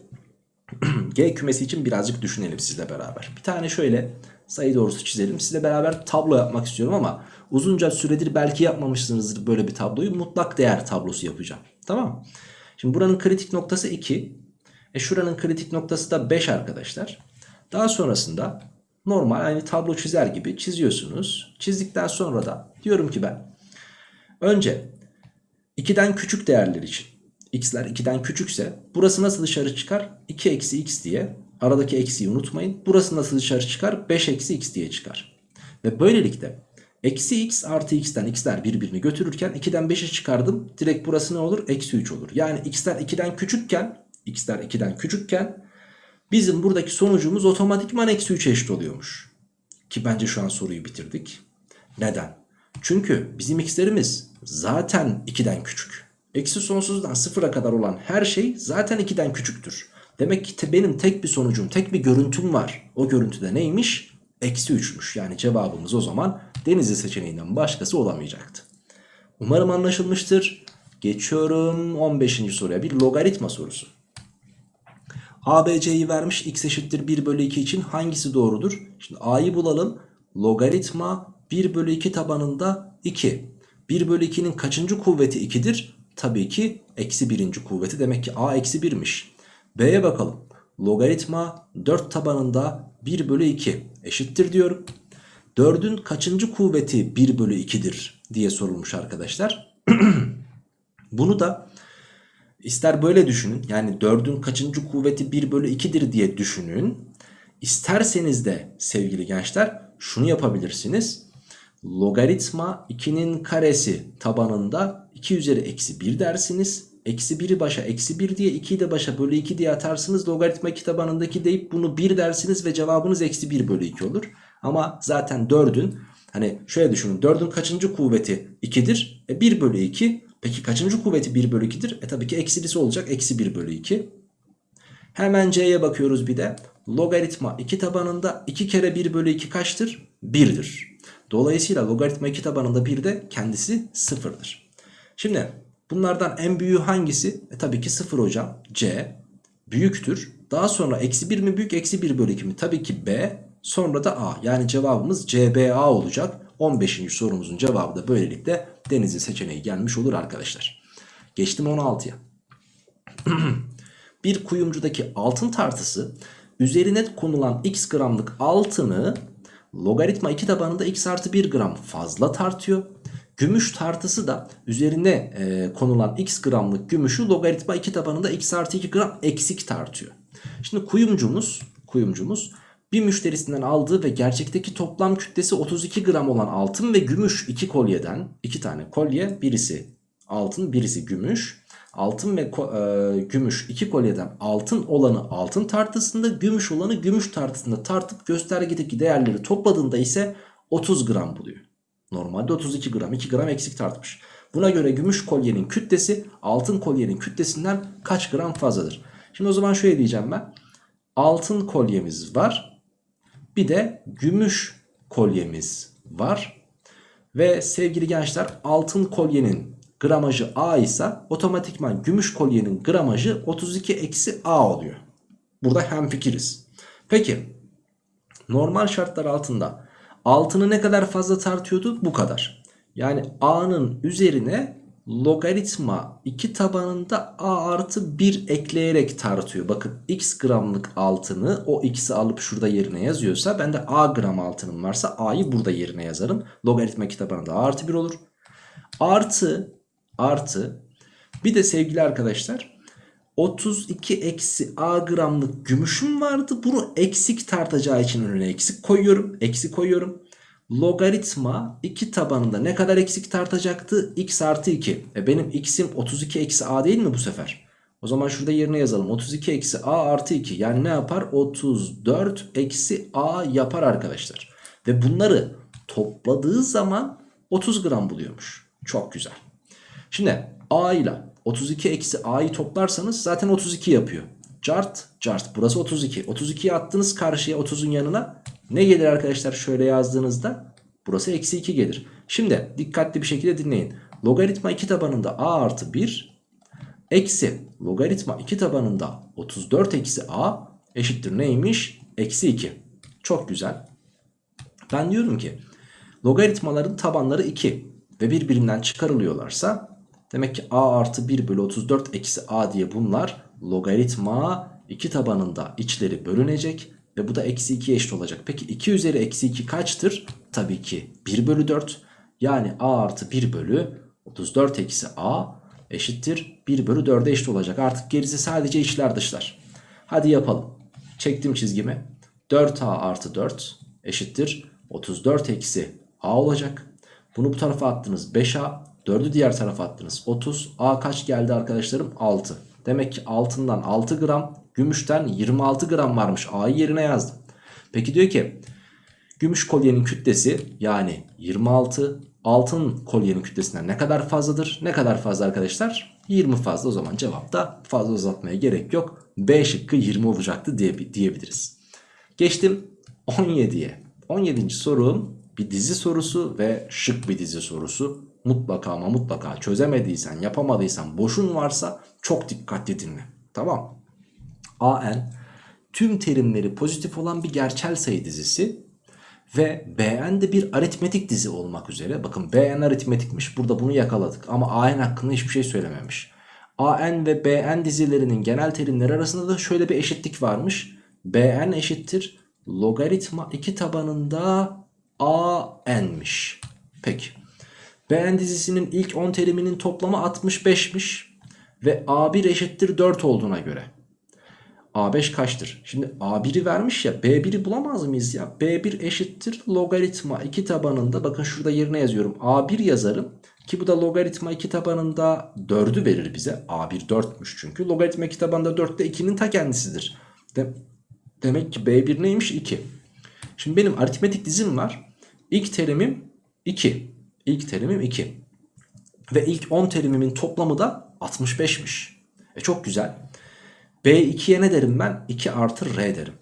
S1: G kümesi için birazcık düşünelim sizle beraber. Bir tane şöyle sayı doğrusu çizelim. Sizle beraber tablo yapmak istiyorum ama uzunca süredir belki yapmamışsınızdır böyle bir tabloyu. Mutlak değer tablosu yapacağım. Tamam Şimdi buranın kritik noktası 2. E şuranın kritik noktası da 5 arkadaşlar. Daha sonrasında normal aynı tablo çizer gibi çiziyorsunuz. Çizdikten sonra da diyorum ki ben önce 2'den küçük değerler için x'ler 2'den küçükse burası nasıl dışarı çıkar? 2 eksi x diye aradaki eksiği unutmayın. Burası nasıl dışarı çıkar? 5 eksi x diye çıkar. Ve böylelikle eksi x artı x'ten x'ler birbirini götürürken 2'den 5'e çıkardım. Direkt burası ne olur? Eksi 3 olur. Yani x'ler 2'den küçükken x'ler 2'den küçükken bizim buradaki sonucumuz otomatikman eksi 3 eşit oluyormuş. Ki bence şu an soruyu bitirdik. Neden? Çünkü bizim x'lerimiz zaten 2'den küçük. Eksi sonsuzdan sıfıra kadar olan her şey zaten 2'den küçüktür. Demek ki te benim tek bir sonucum, tek bir görüntüm var. O görüntüde neymiş? Eksi 3'müş. Yani cevabımız o zaman Denizli seçeneğinden başkası olamayacaktı. Umarım anlaşılmıştır. Geçiyorum 15. soruya bir logaritma sorusu. ABC'yi vermiş x eşittir 1 bölü 2 için hangisi doğrudur? Şimdi A'yı bulalım. Logaritma 1 bölü 2 tabanında 2. 1 bölü 2'nin kaçıncı kuvveti 2'dir? Tabii ki eksi birinci kuvveti. Demek ki A eksi 1'miş. B'ye bakalım. Logaritma 4 tabanında 1 bölü 2 eşittir diyorum. 4'ün kaçıncı kuvveti 1 bölü 2'dir diye sorulmuş arkadaşlar. Bunu da ister böyle düşünün. Yani 4'ün kaçıncı kuvveti 1 bölü 2'dir diye düşünün. İsterseniz de sevgili gençler şunu yapabilirsiniz. Logaritma 2'nin karesi tabanında 2 üzeri eksi 1 dersiniz. Eksi 1'i başa eksi 1 diye 2'yi de başa bölü 2 diye atarsınız. Logaritma 2 tabanındaki deyip bunu 1 dersiniz ve cevabınız eksi 1 bölü 2 olur. Ama zaten 4'ün hani şöyle düşünün 4'ün kaçıncı kuvveti 2'dir? E 1 bölü 2. Peki kaçıncı kuvveti 1 bölü 2'dir? E tabii ki eksilisi olacak eksi 1 bölü 2. Hemen C'ye bakıyoruz bir de. Logaritma 2 tabanında 2 kere 1 bölü 2 kaçtır? 1'dir. Dolayısıyla logaritma 2 tabanında 1 de kendisi 0'dır. Şimdi bunlardan en büyüğü hangisi? E tabii ki 0 hocam. C büyüktür. Daha sonra eksi 1 mi büyük eksi 1 bölü 2 mi? Tabii ki B sonra da A. Yani cevabımız CBA olacak. 15. sorumuzun cevabı da böylelikle Denizli seçeneği gelmiş olur arkadaşlar. Geçtim 16'ya. bir kuyumcudaki altın tartısı üzerine konulan x gramlık altını logaritma 2 tabanında x artı 1 gram fazla tartıyor. Gümüş tartısı da üzerine e, konulan x gramlık gümüşü logaritma 2 tabanında x artı 2 gram eksik tartıyor. Şimdi kuyumcumuz, kuyumcumuz bir müşterisinden aldığı ve gerçekteki toplam kütlesi 32 gram olan altın ve gümüş iki kolyeden iki tane kolye birisi altın birisi gümüş Altın ve e, gümüş iki kolyeden altın olanı altın tartısında gümüş olanı gümüş tartısında tartıp göstergedeki değerleri topladığında ise 30 gram buluyor. Normalde 32 gram 2 gram eksik tartmış. Buna göre gümüş kolyenin kütlesi altın kolyenin kütlesinden kaç gram fazladır? Şimdi o zaman şöyle diyeceğim ben. Altın kolyemiz var. Bir de gümüş kolyemiz var. Ve sevgili gençler altın kolyenin gramajı A ise otomatikman gümüş kolyenin gramajı 32 eksi A oluyor. Burada hemfikiriz. Peki normal şartlar altında altını ne kadar fazla tartıyordu? Bu kadar. Yani A'nın üzerine logaritma 2 tabanında A artı 1 ekleyerek tartıyor. Bakın x gramlık altını o x'i alıp şurada yerine yazıyorsa ben de A gram altının varsa A'yı burada yerine yazarım. Logaritma 2 tabanında A artı 1 olur. Artı artı bir de sevgili arkadaşlar 32 eksi A gramlık gümüşüm vardı. Bunu eksik tartacağı için önüne eksik koyuyorum. Eksik koyuyorum. Logaritma 2 tabanında ne kadar eksik tartacaktı? X artı 2. E benim x'im 32 eksi A değil mi bu sefer? O zaman şurada yerine yazalım. 32 eksi A artı 2. Yani ne yapar? 34 eksi A yapar arkadaşlar. Ve bunları topladığı zaman 30 gram buluyormuş. Çok güzel. Şimdi A ile 32 eksi A'yı toplarsanız zaten 32 yapıyor. Cart cart burası 32. 32'yi attınız karşıya 30'un yanına. Ne gelir arkadaşlar şöyle yazdığınızda? Burası eksi 2 gelir. Şimdi dikkatli bir şekilde dinleyin. Logaritma 2 tabanında A artı 1 eksi logaritma 2 tabanında 34 eksi A eşittir neymiş? Eksi 2. Çok güzel. Ben diyorum ki logaritmaların tabanları 2 ve birbirinden çıkarılıyorlarsa demek ki a artı 1 bölü 34 eksi a diye bunlar logaritma 2 tabanında içleri bölünecek ve bu da eksi 2 eşit olacak. Peki 2 üzeri eksi 2 kaçtır? Tabii ki 1 bölü 4 yani a artı 1 bölü 34 eksi a eşittir 1 bölü 4'e eşit olacak. Artık gerisi sadece içler dışlar. Hadi yapalım. Çektim çizgimi. 4a artı 4 eşittir 34 eksi a olacak. Bunu bu tarafa attınız 5A. 4'ü diğer tarafa attınız 30. A kaç geldi arkadaşlarım? 6. Demek ki altından 6 gram, gümüşten 26 gram varmış. A'yı yerine yazdım. Peki diyor ki gümüş kolyenin kütlesi yani 26 altın kolyenin kütlesinden ne kadar fazladır? Ne kadar fazla arkadaşlar? 20 fazla o zaman cevapta fazla uzatmaya gerek yok. B şıkkı 20 olacaktı diye, diyebiliriz. Geçtim 17'ye. 17. sorum bir dizi sorusu ve şık bir dizi sorusu. Mutlaka ama mutlaka çözemediysen, yapamadıysan, boşun varsa çok dikkatli dinle. Tamam. AN tüm terimleri pozitif olan bir gerçel sayı dizisi ve BN de bir aritmetik dizi olmak üzere. Bakın BN aritmetikmiş. Burada bunu yakaladık ama AN hakkında hiçbir şey söylememiş. AN ve BN dizilerinin genel terimleri arasında da şöyle bir eşitlik varmış. BN eşittir logaritma 2 tabanında AN'miş. Peki. BN dizisinin ilk 10 teriminin toplamı 65'miş. Ve A1 eşittir 4 olduğuna göre. A5 kaçtır? Şimdi A1'i vermiş ya B1'i bulamaz mıyız ya? B1 eşittir logaritma 2 tabanında bakın şurada yerine yazıyorum. A1 yazarım ki bu da logaritma 2 tabanında 4'ü verir bize. A1 4'müş çünkü. Logaritma 2 tabanında 4 de 2'nin ta kendisidir. De demek ki B1 neymiş? 2. Şimdi benim aritmetik dizim var. İlk terimim 2. İlk terimim 2. Ve ilk 10 terimimin toplamı da 65'miş. E çok güzel. B2'ye ne derim ben? 2 artı R derim.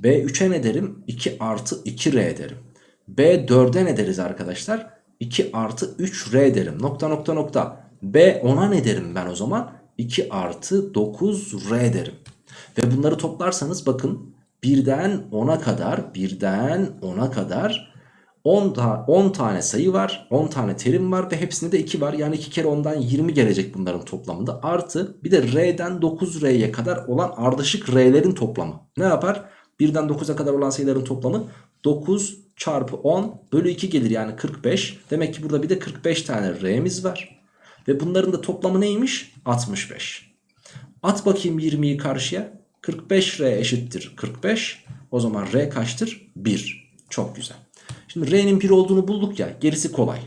S1: B3'e ne derim? 2 artı 2R derim. B4'e ne deriz arkadaşlar? 2 artı 3R derim. Nokta nokta nokta. B10'a ne derim ben o zaman? 2 artı 9R derim. Ve bunları toplarsanız bakın birden 10'a kadar birden 10'a kadar 10, ta 10 tane sayı var 10 tane terim var ve hepsinde de 2 var. Yani 2 kere 10'dan 20 gelecek bunların toplamında. Artı bir de R'den 9R'ye kadar olan ardışık R'lerin toplamı. Ne yapar? 1'den 9'a kadar olan sayıların toplamı 9 çarpı 10 bölü 2 gelir. Yani 45 demek ki burada bir de 45 tane R'miz var. Ve bunların da toplamı neymiş? 65 at bakayım 20'yi karşıya. 45R eşittir 45 o zaman R kaçtır? 1 çok güzel Şimdi R'nin 1 olduğunu bulduk ya gerisi kolay.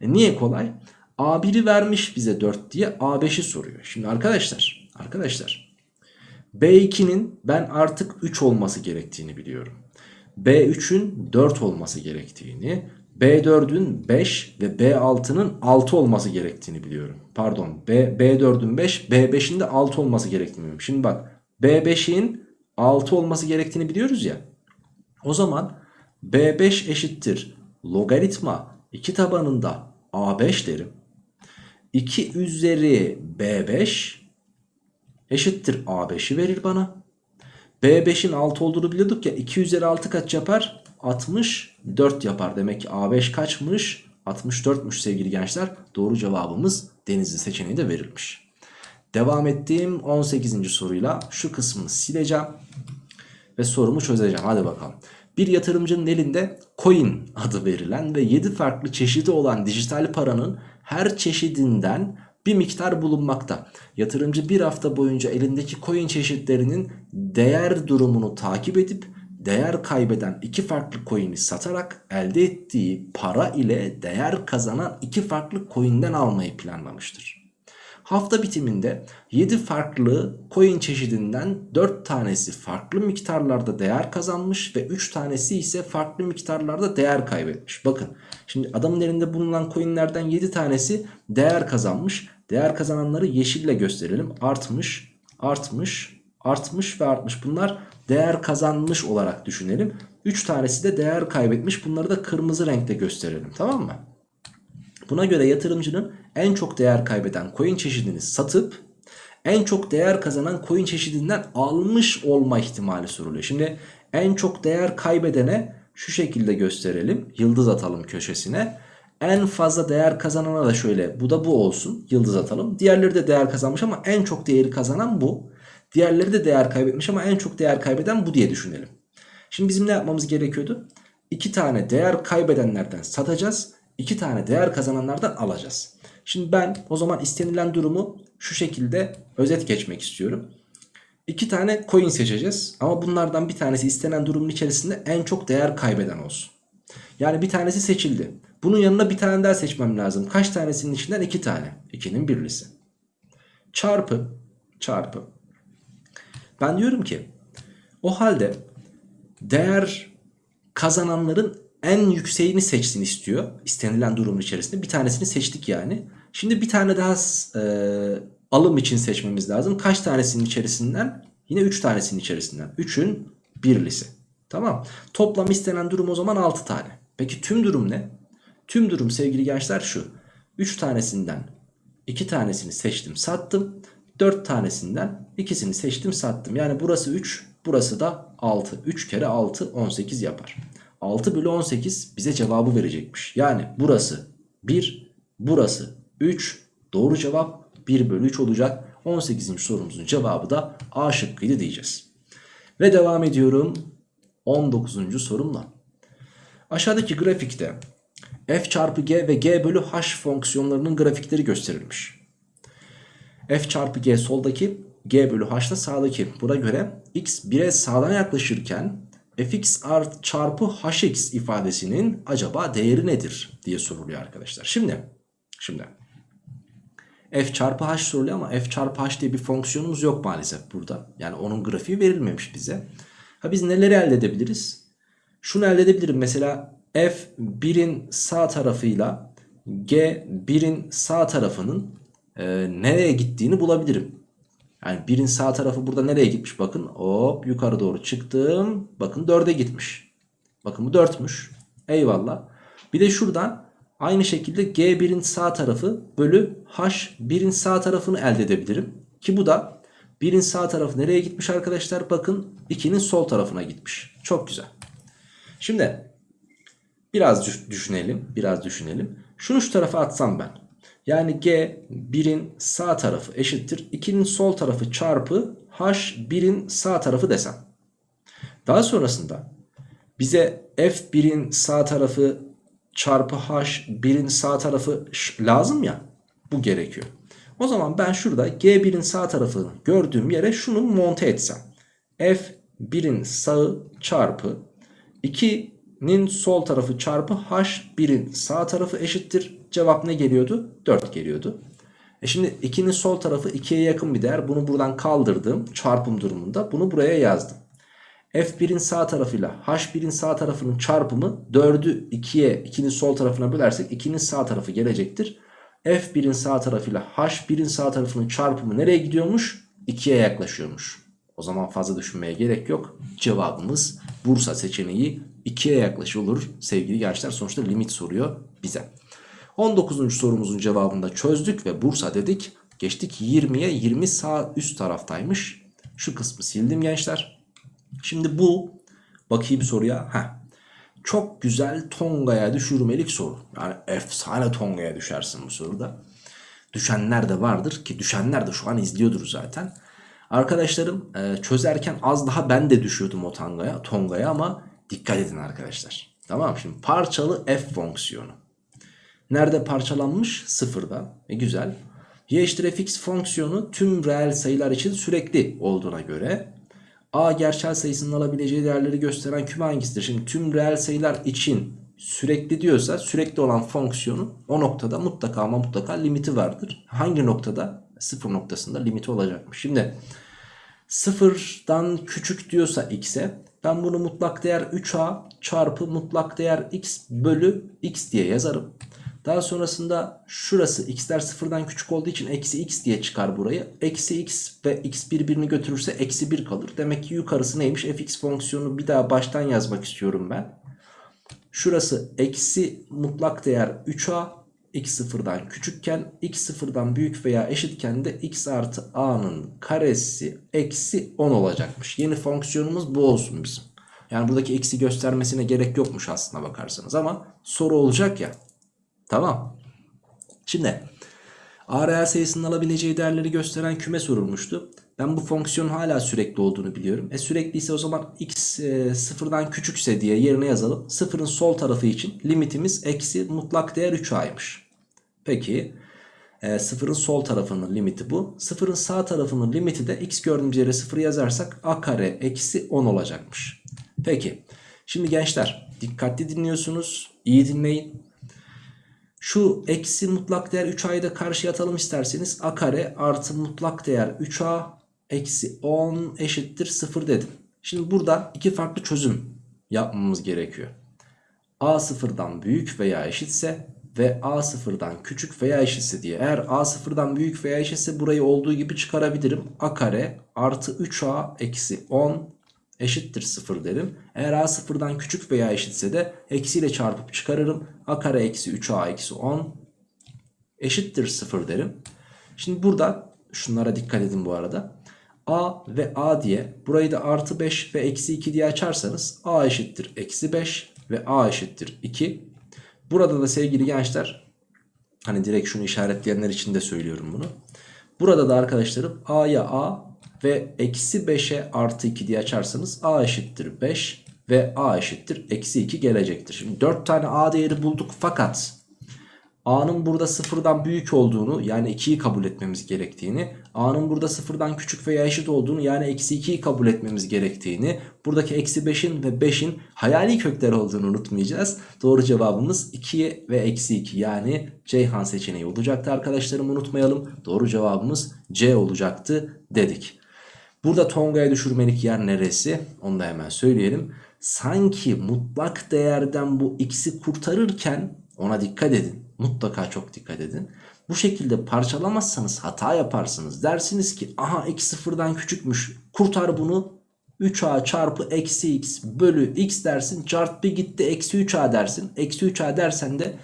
S1: E niye kolay? A1'i vermiş bize 4 diye A5'i soruyor. Şimdi arkadaşlar, arkadaşlar B2'nin ben artık 3 olması gerektiğini biliyorum. B3'ün 4 olması gerektiğini, B4'ün 5 ve B6'nın 6 olması gerektiğini biliyorum. Pardon B, B4'ün 5, B5'in de 6 olması gerektiğini biliyorum. Şimdi bak B5'in 6 olması gerektiğini biliyoruz ya. O zaman B5 eşittir logaritma 2 tabanında A5 derim. 2 üzeri B5 eşittir A5'i verir bana. B5'in 6 olduğunu biliyorduk ya 2 üzeri 6 kaç yapar? 64 yapar. Demek ki A5 kaçmış? 64'müş sevgili gençler. Doğru cevabımız Denizli seçeneği de verilmiş. Devam ettiğim 18. soruyla şu kısmını sileceğim. Ve sorumu çözeceğim. Hadi bakalım. Bir yatırımcının elinde coin adı verilen ve 7 farklı çeşidi olan dijital paranın her çeşidinden bir miktar bulunmakta. Yatırımcı bir hafta boyunca elindeki coin çeşitlerinin değer durumunu takip edip değer kaybeden iki farklı coin'i satarak elde ettiği para ile değer kazanan iki farklı coin'den almayı planlamıştır. Hafta bitiminde 7 farklı coin çeşidinden 4 tanesi farklı miktarlarda değer kazanmış ve 3 tanesi ise farklı miktarlarda değer kaybetmiş. Bakın şimdi adamın elinde bulunan coinlerden 7 tanesi değer kazanmış. Değer kazananları yeşille gösterelim. Artmış, artmış, artmış ve artmış. Bunlar değer kazanmış olarak düşünelim. 3 tanesi de değer kaybetmiş. Bunları da kırmızı renkte gösterelim. Tamam mı? Buna göre yatırımcının en çok değer kaybeden coin çeşidini satıp en çok değer kazanan coin çeşidinden almış olma ihtimali soruluyor. Şimdi en çok değer kaybedene şu şekilde gösterelim. Yıldız atalım köşesine. En fazla değer kazanana da şöyle bu da bu olsun. Yıldız atalım. Diğerleri de değer kazanmış ama en çok değeri kazanan bu. Diğerleri de değer kaybetmiş ama en çok değer kaybeden bu diye düşünelim. Şimdi bizim ne yapmamız gerekiyordu? İki tane değer kaybedenlerden satacağız. İki tane değer kazananlardan alacağız. Şimdi ben o zaman istenilen durumu şu şekilde özet geçmek istiyorum. İki tane coin seçeceğiz ama bunlardan bir tanesi istenen durumun içerisinde en çok değer kaybeden olsun. Yani bir tanesi seçildi. Bunun yanına bir tane daha seçmem lazım. Kaç tanesinin içinden? iki tane. 2'nin birlisi. Çarpı. Çarpı. Ben diyorum ki o halde değer kazananların en yükseğini seçsin istiyor. İstenilen durumun içerisinde. Bir tanesini seçtik yani. Şimdi bir tane daha e, alım için seçmemiz lazım. Kaç tanesinin içerisinden? Yine 3 tanesinin içerisinden. 3'ün birlisi. Tamam. Toplam istenen durum o zaman 6 tane. Peki tüm durum ne? Tüm durum sevgili gençler şu. 3 tanesinden 2 tanesini seçtim sattım. 4 tanesinden ikisini seçtim sattım. Yani burası 3 burası da 6. 3 kere 6 18 yapar. 6 bölü 18 bize cevabı verecekmiş. Yani burası 1 burası 3 doğru cevap 1 bölü 3 olacak. 18. sorumuzun cevabı da A şıkkıydı diyeceğiz. Ve devam ediyorum 19. sorumla. Aşağıdaki grafikte f çarpı g ve g bölü h fonksiyonlarının grafikleri gösterilmiş. f çarpı g soldaki g bölü h da sağdaki. Buna göre x 1'e sağdan yaklaşırken fx art çarpı hx ifadesinin acaba değeri nedir diye soruluyor arkadaşlar. Şimdi şimdi f çarpı h soruluyor ama f çarpı h diye bir fonksiyonumuz yok maalesef burada. Yani onun grafiği verilmemiş bize. Ha biz neleri elde edebiliriz? Şunu elde edebilirim mesela f 1'in sağ tarafıyla g 1'in sağ tarafının e, nereye gittiğini bulabilirim. Yani birin sağ tarafı burada nereye gitmiş bakın. Hop yukarı doğru çıktım. Bakın 4'e gitmiş. Bakın bu 4'müş. Eyvallah. Bir de şuradan aynı şekilde G1'in sağ tarafı bölü H1'in sağ tarafını elde edebilirim. Ki bu da 1'in sağ tarafı nereye gitmiş arkadaşlar? Bakın 2'nin sol tarafına gitmiş. Çok güzel. Şimdi biraz düşünelim. Biraz düşünelim. Şunu şu tarafa atsam ben. Yani G 1'in sağ tarafı eşittir 2'nin sol tarafı çarpı H 1'in sağ tarafı desem. Daha sonrasında bize F1'in sağ tarafı çarpı H 1'in sağ tarafı lazım ya bu gerekiyor. O zaman ben şurada G1'in sağ tarafını gördüğüm yere şunu monte etsem. F1'in sağı çarpı 2 2'nin sol tarafı çarpı h1'in sağ tarafı eşittir. Cevap ne geliyordu? 4 geliyordu. E şimdi 2'nin sol tarafı 2'ye yakın bir değer. Bunu buradan kaldırdım çarpım durumunda. Bunu buraya yazdım. F1'in sağ tarafıyla H1'in sağ tarafının çarpımı 4'ü 2'ye 2'nin sol tarafına bölersek 2'nin sağ tarafı gelecektir. F1'in sağ tarafıyla H1'in sağ tarafının çarpımı nereye gidiyormuş? 2'ye yaklaşıyormuş. O zaman fazla düşünmeye gerek yok. Cevabımız Bursa seçeneği 2'ye yaklaşıyor olur sevgili gençler. Sonuçta limit soruyor bize. 19. sorumuzun cevabını da çözdük ve Bursa dedik. Geçtik 20'ye 20 sağ üst taraftaymış. Şu kısmı sildim gençler. Şimdi bu bakayım soruya. Heh. Çok güzel Tonga'ya düşürmelik soru. Yani efsane Tonga'ya düşersin bu soruda. Düşenler de vardır ki düşenler de şu an izliyordur zaten. Arkadaşlarım e, çözerken az daha ben de düşüyordum o Tonga'ya Tonga'ya ama dikkat edin arkadaşlar. Tamam şimdi parçalı f fonksiyonu. Nerede parçalanmış? Sıfırda. E güzel. Y fx fonksiyonu tüm reel sayılar için sürekli olduğuna göre A gerçel sayısının alabileceği değerleri gösteren küme hangisidir? Şimdi tüm reel sayılar için sürekli diyorsa sürekli olan fonksiyonun o noktada mutlaka ama mutlaka limiti vardır. Hangi noktada? Sıfır noktasında limiti olacakmış. Şimdi sıfırdan küçük diyorsa x'e ben bunu mutlak değer 3a çarpı mutlak değer x bölü x diye yazarım. Daha sonrasında şurası x'ler sıfırdan küçük olduğu için eksi x diye çıkar burayı. Eksi x ve x birbirini götürürse eksi 1 kalır. Demek ki yukarısı neymiş? fx fonksiyonu bir daha baştan yazmak istiyorum ben. Şurası eksi mutlak değer 3a x sıfırdan küçükken x sıfırdan büyük veya eşitken de x artı a'nın karesi eksi 10 olacakmış. Yeni fonksiyonumuz bu olsun bizim. Yani buradaki eksi göstermesine gerek yokmuş aslına bakarsanız ama soru olacak ya. Tamam. Şimdi a reel sayısının alabileceği değerleri gösteren küme sorulmuştu. Ben bu fonksiyonun hala sürekli olduğunu biliyorum. E sürekli ise o zaman x e, sıfırdan küçükse diye yerine yazalım. Sıfırın sol tarafı için limitimiz eksi mutlak değer 3a'ymış. Peki e, sıfırın sol tarafının limiti bu. Sıfırın sağ tarafının limiti de x gördüğümüz yere sıfır yazarsak a kare eksi 10 olacakmış. Peki şimdi gençler dikkatli dinliyorsunuz. İyi dinleyin. Şu eksi mutlak değer 3a'yı da karşıya atalım isterseniz. a kare artı mutlak değer 3a eksi 10 eşittir 0 dedim. Şimdi burada iki farklı çözüm yapmamız gerekiyor. a sıfırdan büyük veya eşitse ve a sıfırdan küçük veya eşitse diye. Eğer a sıfırdan büyük veya eşitse burayı olduğu gibi çıkarabilirim. a kare artı 3a eksi 10 eşittir 0 derim. Eğer a sıfırdan küçük veya eşitse de eksiyle çarpıp çıkarırım. a kare eksi 3a eksi 10 eşittir 0 derim. Şimdi burada şunlara dikkat edin bu arada. a ve a diye burayı da artı 5 ve eksi 2 diye açarsanız a eşittir eksi 5 ve a eşittir 2. Burada da sevgili gençler hani direkt şunu işaretleyenler için de söylüyorum bunu. Burada da arkadaşlarım a'ya a ve eksi 5'e artı 2 diye açarsanız a eşittir 5 ve a eşittir eksi 2 gelecektir. Şimdi 4 tane a değeri bulduk fakat a'nın burada sıfırdan büyük olduğunu yani 2'yi kabul etmemiz gerektiğini a'nın burada sıfırdan küçük veya eşit olduğunu yani eksi 2'yi kabul etmemiz gerektiğini buradaki eksi 5'in ve 5'in hayali kökler olduğunu unutmayacağız. Doğru cevabımız 2 ve eksi 2 yani Ceyhan seçeneği olacaktı arkadaşlarım unutmayalım. Doğru cevabımız C olacaktı dedik. Burada Tonga'ya düşürmelik yer neresi? Onu da hemen söyleyelim. Sanki mutlak değerden bu x'i kurtarırken ona dikkat edin. Mutlaka çok dikkat edin. Bu şekilde parçalamazsanız hata yaparsınız. Dersiniz ki aha x sıfırdan küçükmüş. Kurtar bunu 3a çarpı eksi x bölü x dersin. Cart bir gitti eksi 3a dersin. Eksi 3a dersen de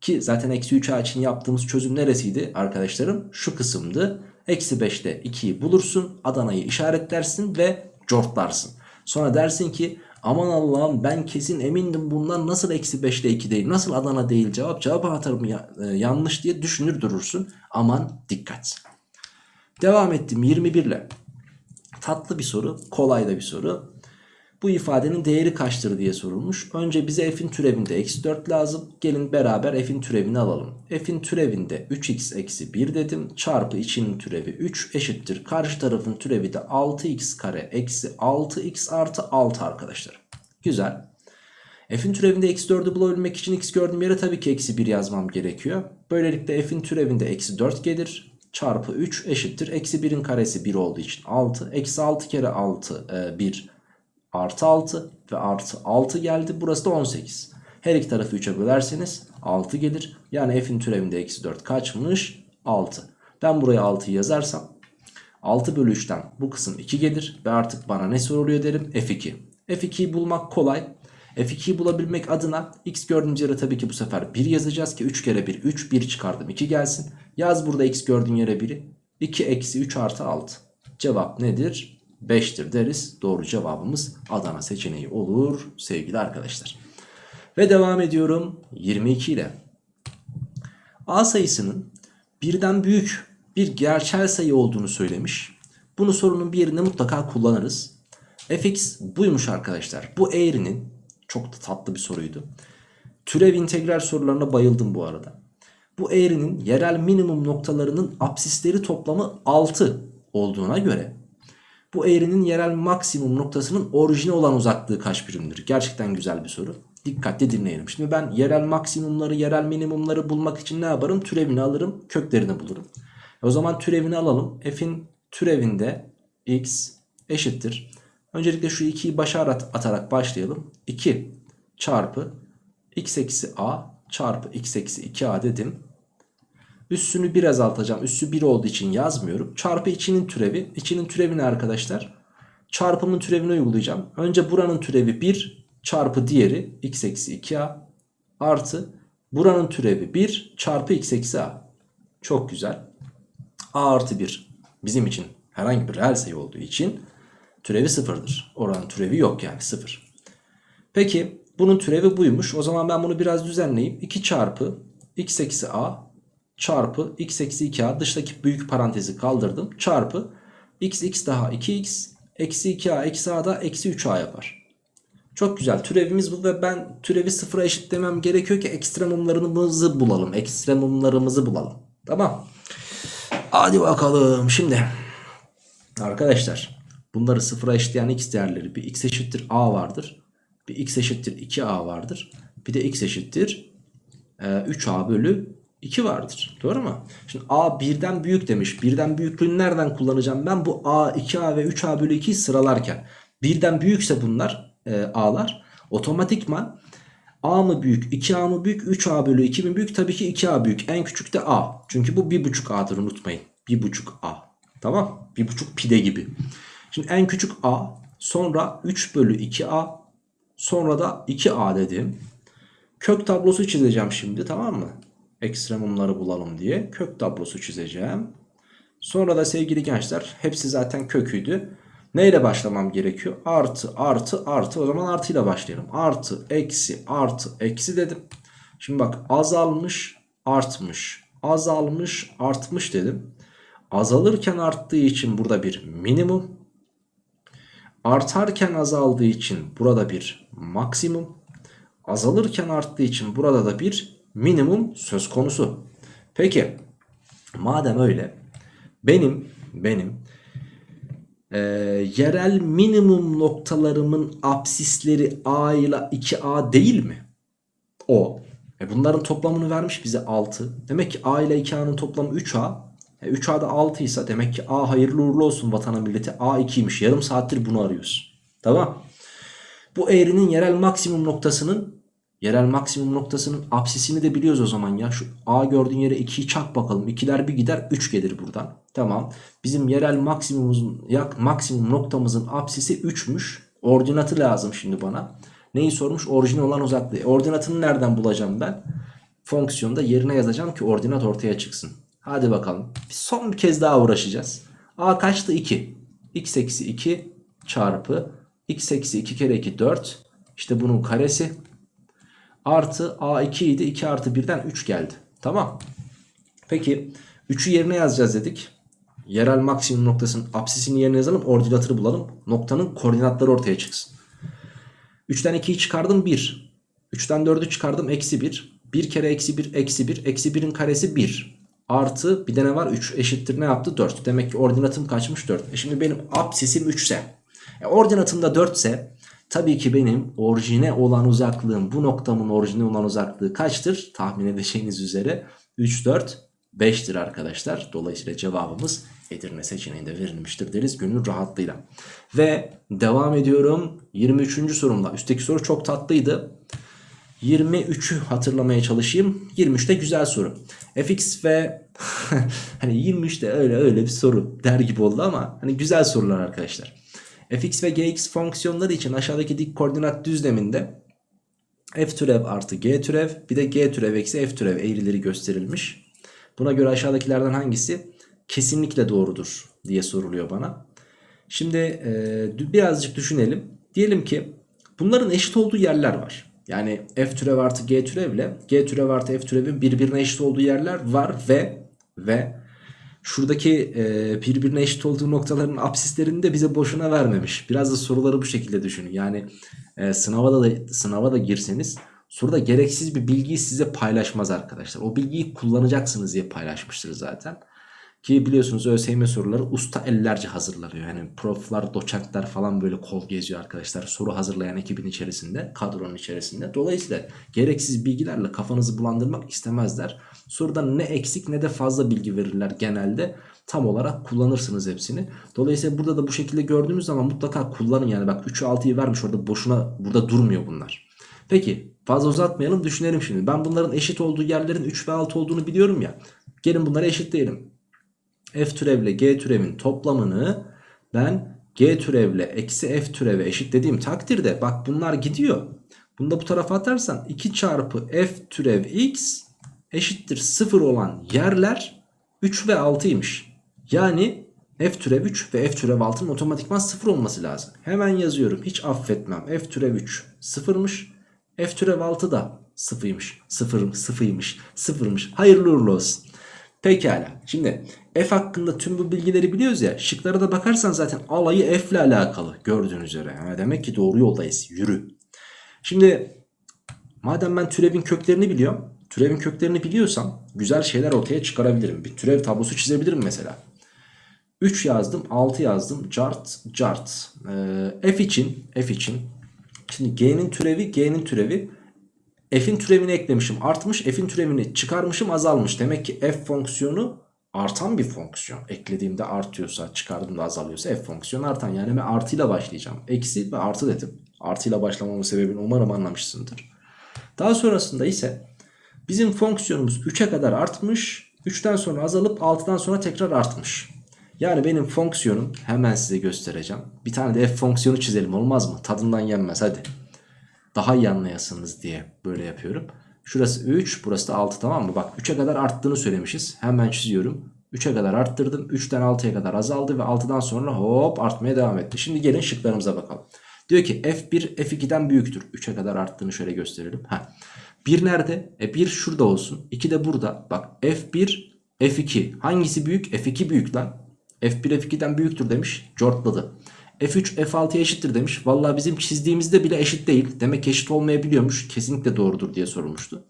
S1: ki zaten eksi 3a için yaptığımız çözüm neresiydi arkadaşlarım? Şu kısımdı. Eksi 5'te 2'yi bulursun. Adana'yı işaretlersin ve cortlarsın. Sonra dersin ki aman Allah'ım ben kesin emindim bundan nasıl eksi 5'te 2 değil nasıl Adana değil cevap cevap anahtarım ya, e, yanlış diye düşünür durursun. Aman dikkat. Devam ettim 21 ile. Tatlı bir soru kolay da bir soru. Bu ifadenin değeri kaçtır diye sorulmuş. Önce bize f'in türevinde eksi 4 lazım. Gelin beraber f'in türevini alalım. f'in türevinde 3x eksi 1 dedim. Çarpı içinin türevi 3 eşittir. Karşı tarafın türevi de 6x kare eksi 6x artı 6 arkadaşlar. Güzel. F'in türevinde eksi 4'ü bulabilmek için x gördüğüm yere tabii ki eksi 1 yazmam gerekiyor. Böylelikle f'in türevinde eksi 4 gelir. Çarpı 3 eşittir. Eksi 1'in karesi 1 olduğu için 6. Eksi 6 kere 6 e, 1 artı 6 ve artı 6 geldi. Burası da 18. Her iki tarafı 3'e bölerseniz 6 gelir. Yani f'in türevinde eksi 4 kaçmış? 6. Ben buraya 6'yı yazarsam 6 bölü 3'ten bu kısım 2 gelir. Ve artık bana ne soruluyor derim? F2. F2'yi bulmak kolay. F2'yi bulabilmek adına x gördüğümüz yere tabii ki bu sefer 1 yazacağız ki 3 kere 1 3 1 çıkardım 2 gelsin. Yaz burada x gördüğün yere 1'i 2 eksi 3 artı 6. Cevap nedir? 5'tir deriz. Doğru cevabımız Adana seçeneği olur sevgili arkadaşlar. Ve devam ediyorum 22 ile. A sayısının birden büyük bir gerçel sayı olduğunu söylemiş. Bunu sorunun bir yerinde mutlaka kullanırız. fx buymuş arkadaşlar. Bu eğrinin çok da tatlı bir soruydu. Türev integral sorularına bayıldım bu arada. Bu eğrinin yerel minimum noktalarının apsisleri toplamı 6 olduğuna göre bu eğrinin yerel maksimum noktasının orijine olan uzaklığı kaç birimdir? Gerçekten güzel bir soru. Dikkatli dinleyelim. Şimdi ben yerel maksimumları, yerel minimumları bulmak için ne yaparım? Türevini alırım, köklerini bulurum. O zaman türevini alalım. F'in türevinde x eşittir. Öncelikle şu 2'yi başa atarak başlayalım. 2 çarpı x eksi a çarpı x eksi 2a dedim. Üssünü bir azaltacağım. Üssü 1 olduğu için yazmıyorum. Çarpı içinin türevi. İçinin türevi ne arkadaşlar? Çarpımın türevini uygulayacağım. Önce buranın türevi 1 çarpı diğeri x eksi 2a artı buranın türevi 1 çarpı x eksi a. Çok güzel. a artı 1 bizim için herhangi bir reel sayı olduğu için türevi sıfırdır. Oranın türevi yok yani sıfır. Peki bunun türevi buymuş. O zaman ben bunu biraz düzenleyeyim. 2 çarpı x eksi a çarpı x eksi 2a dıştaki büyük parantezi kaldırdım. Çarpı x x daha 2x eksi 2a eksi a da eksi 3a yapar. Çok güzel türevimiz bu ve ben türevi sıfıra eşitlemem gerekiyor ki ekstremumlarımızı bulalım. Ekstremumlarımızı bulalım. Tamam. Hadi bakalım şimdi. Arkadaşlar bunları sıfıra eşitleyen x değerleri bir x eşittir a vardır. Bir x eşittir 2a vardır. Bir de x eşittir e, 3a bölü 2 vardır. Doğru mu? Şimdi a birden büyük demiş. Birden büyüklüğünü nereden kullanacağım? Ben bu a, 2a ve 3a bölü 2'yi sıralarken. Birden büyükse bunlar e, a'lar otomatikman a mı büyük 2a mı büyük 3a bölü 2 mi büyük? Tabii ki 2a büyük. En küçük de a. Çünkü bu 1.5a'dır unutmayın. 1.5a. Tamam. 1.5 pide gibi. Şimdi en küçük a sonra 3 bölü 2a sonra da 2a dedim. Kök tablosu çizeceğim şimdi tamam mı? Ekstremumları bulalım diye kök tablosu çizeceğim. Sonra da sevgili gençler hepsi zaten köküydü. Neyle başlamam gerekiyor? Artı artı artı o zaman artıyla başlayalım. Artı eksi artı eksi dedim. Şimdi bak azalmış artmış azalmış artmış dedim. Azalırken arttığı için burada bir minimum. Artarken azaldığı için burada bir maksimum. Azalırken arttığı için burada da bir minimum söz konusu. Peki madem öyle benim benim e, yerel minimum noktalarımın apsisleri a ile 2a değil mi? O. E bunların toplamını vermiş bize 6. Demek ki a ile 2a'nın toplamı 3a. E 3a'da 6 ise demek ki a hayırlı uğurlu olsun vatana milleti. a 2'ymiş. Yarım saattir bunu arıyoruz. Tamam. Bu eğrinin yerel maksimum noktasının yerel maksimum noktasının apsisini de biliyoruz o zaman ya. Şu A gördüğün yere 2'yi çak bakalım. 2'ler bir gider 3 gelir buradan. Tamam. Bizim yerel maksimumumuzun yak maksimum noktamızın apsisi 3'müş. Ordinatı lazım şimdi bana. Neyi sormuş? Orijin olan uzaklığı. E, ordinatını nereden bulacağım ben? Fonksiyonda yerine yazacağım ki ordinat ortaya çıksın. Hadi bakalım. Son bir kez daha uğraşacağız. A kaçtı? 2. x eksi 2 çarpı x eksi 2 kere 2 4. İşte bunun karesi artı A2 idi. 2 artı 1'den 3 geldi. Tamam. Peki 3'ü yerine yazacağız dedik. Yerel maksimum noktasının apsisini yerine yazalım. Ordinatını bulalım. Noktanın koordinatları ortaya çıksın. 3'ten 2'yi çıkardım 1. 3'ten 4'ü çıkardım eksi 1. 1 kere eksi 1 eksi 1. Eksi 1'in karesi 1. Artı bir de ne var 3 eşittir ne yaptı 4. Demek ki ordinatım kaçmış 4. E şimdi benim apsisim 3 ise. E ordinatım da 4 ise Tabii ki benim orijine olan uzaklığım bu noktamın orijine olan uzaklığı kaçtır? Tahmin edeceğiniz üzere 3, 4, 5'tir arkadaşlar. Dolayısıyla cevabımız Edirne seçeneğinde verilmiştir deriz gönül rahatlığıyla. Ve devam ediyorum 23. sorumda. Üstteki soru çok tatlıydı. 23'ü hatırlamaya çalışayım. 23 de güzel soru. fx ve hani 23 de öyle öyle bir soru der gibi oldu ama hani güzel sorular arkadaşlar. Fx ve gx fonksiyonları için aşağıdaki dik koordinat düzleminde f türev artı g türev bir de g türev eksi f türev eğrileri gösterilmiş. Buna göre aşağıdakilerden hangisi kesinlikle doğrudur diye soruluyor bana. Şimdi e, birazcık düşünelim. Diyelim ki bunların eşit olduğu yerler var. Yani f türev artı g türevle g türev artı f türevin birbirine eşit olduğu yerler var ve ve şuradaki e, birbirine eşit olduğu noktaların absislerini de bize boşuna vermemiş. Biraz da soruları bu şekilde düşünün. Yani e, sınava da sınava da girseniz soruda gereksiz bir bilgiyi size paylaşmaz arkadaşlar. O bilgiyi kullanacaksınız diye paylaşmıştır zaten. Ki biliyorsunuz ÖSYM soruları usta ellerce hazırlanıyor. Yani proflar, doçentler falan böyle kol geziyor arkadaşlar. Soru hazırlayan ekibin içerisinde, kadronun içerisinde. Dolayısıyla gereksiz bilgilerle kafanızı bulandırmak istemezler. Soruda ne eksik ne de fazla bilgi verirler genelde. Tam olarak kullanırsınız hepsini. Dolayısıyla burada da bu şekilde gördüğünüz zaman mutlaka kullanın. Yani bak 3'ü 6'yı vermiş orada boşuna burada durmuyor bunlar. Peki fazla uzatmayalım düşünelim şimdi. Ben bunların eşit olduğu yerlerin 3 ve 6 olduğunu biliyorum ya. Gelin bunları eşitleyelim f türevle g türevin toplamını ben g türevle eksi f türeve eşitlediğim takdirde bak bunlar gidiyor. Bunu da bu tarafa atarsan 2 çarpı f türev x eşittir 0 olan yerler 3 ve 6'ymış. Yani f türev 3 ve f türev 6'nın otomatikman 0 olması lazım. Hemen yazıyorum hiç affetmem. f türev 3 sıfırmış. f türev 6 da sıfırmış. Sıfır, sıfırmış. Sıfırmış. Hayırlı uğurlu olsun. Pekala. Şimdi f hakkında tüm bu bilgileri biliyoruz ya. Şıklara da bakarsan zaten alayı f ile alakalı gördüğünüz üzere. Yani demek ki doğru yoldayız. Yürü. Şimdi madem ben türevin köklerini biliyorum. Türevin köklerini biliyorsam güzel şeyler ortaya çıkarabilirim. Bir türev tablosu çizebilirim mesela. 3 yazdım 6 yazdım cart cart ee, f için f için şimdi g'nin türevi g'nin türevi f'in türevini eklemişim artmış f'in türevini çıkarmışım azalmış demek ki f fonksiyonu artan bir fonksiyon. Eklediğimde artıyorsa çıkardığımda azalıyorsa f fonksiyonu artan. Yani ben artıyla başlayacağım. Eksi ve artı dedim. Artıyla başlamamın sebebini umarım anlamışsındır. Daha sonrasında ise bizim fonksiyonumuz 3'e kadar artmış 3'ten sonra azalıp 6'dan sonra tekrar artmış. Yani benim fonksiyonum hemen size göstereceğim. Bir tane de f fonksiyonu çizelim olmaz mı? Tadından yenmez hadi. Daha iyi anlayasınız diye böyle yapıyorum. Şurası 3 burası da 6 tamam mı? Bak 3'e kadar arttığını söylemişiz. Hemen çiziyorum. 3'e kadar arttırdım. 3'ten 6'ya kadar azaldı ve 6'dan sonra hop artmaya devam etti. Şimdi gelin şıklarımıza bakalım. Diyor ki f1 f2'den büyüktür. 3'e kadar arttığını şöyle gösterelim. Ha. 1 nerede? E 1 şurada olsun. 2 de burada. Bak f1 f2 hangisi büyük? f2 büyük lan. f1 f2'den büyüktür demiş. Cortladı. F3 F6'ya eşittir demiş. Valla bizim çizdiğimizde bile eşit değil. Demek eşit olmayabiliyormuş. Kesinlikle doğrudur diye sorulmuştu.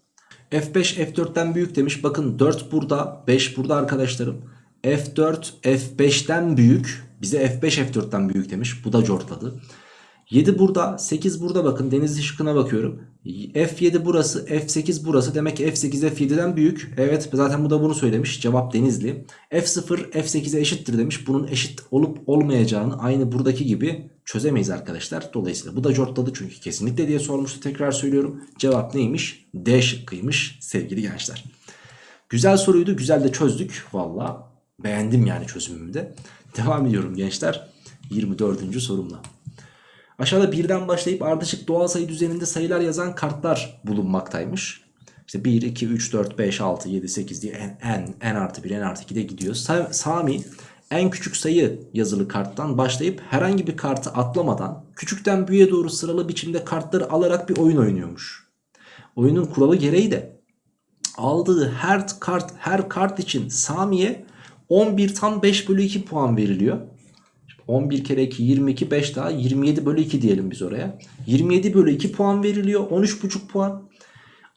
S1: F5 F4'ten büyük demiş. Bakın 4 burada 5 burada arkadaşlarım. F4 F5'ten büyük. Bize F5 F4'ten büyük demiş. Bu da cortladı. 7 burada 8 burada bakın denizli şıkkına bakıyorum. F7 burası F8 burası demek ki F8 F7'den büyük. Evet zaten bu da bunu söylemiş cevap denizli. F0 F8'e eşittir demiş. Bunun eşit olup olmayacağını aynı buradaki gibi çözemeyiz arkadaşlar. Dolayısıyla bu da cortladı çünkü kesinlikle diye sormuştu tekrar söylüyorum. Cevap neymiş? D şıkkıymış sevgili gençler. Güzel soruydu güzel de çözdük valla beğendim yani çözümümü de. Devam ediyorum gençler 24. sorumla. Aşağıda birden başlayıp ardışık doğal sayı düzeninde sayılar yazan kartlar bulunmaktaymış. İşte 1, 2, 3, 4, 5, 6, 7, 8 diye en, en, en artı 1, en artı 2 de gidiyor. Sa Sami en küçük sayı yazılı karttan başlayıp herhangi bir kartı atlamadan küçükten büyüğe doğru sıralı biçimde kartları alarak bir oyun oynuyormuş. Oyunun kuralı gereği de aldığı her kart her kart için Sami'ye 11 tam 5 bölü 2 puan veriliyor. 11 kere 2 22 5 daha 27 bölü 2 diyelim biz oraya. 27 bölü 2 puan veriliyor 13,5 puan.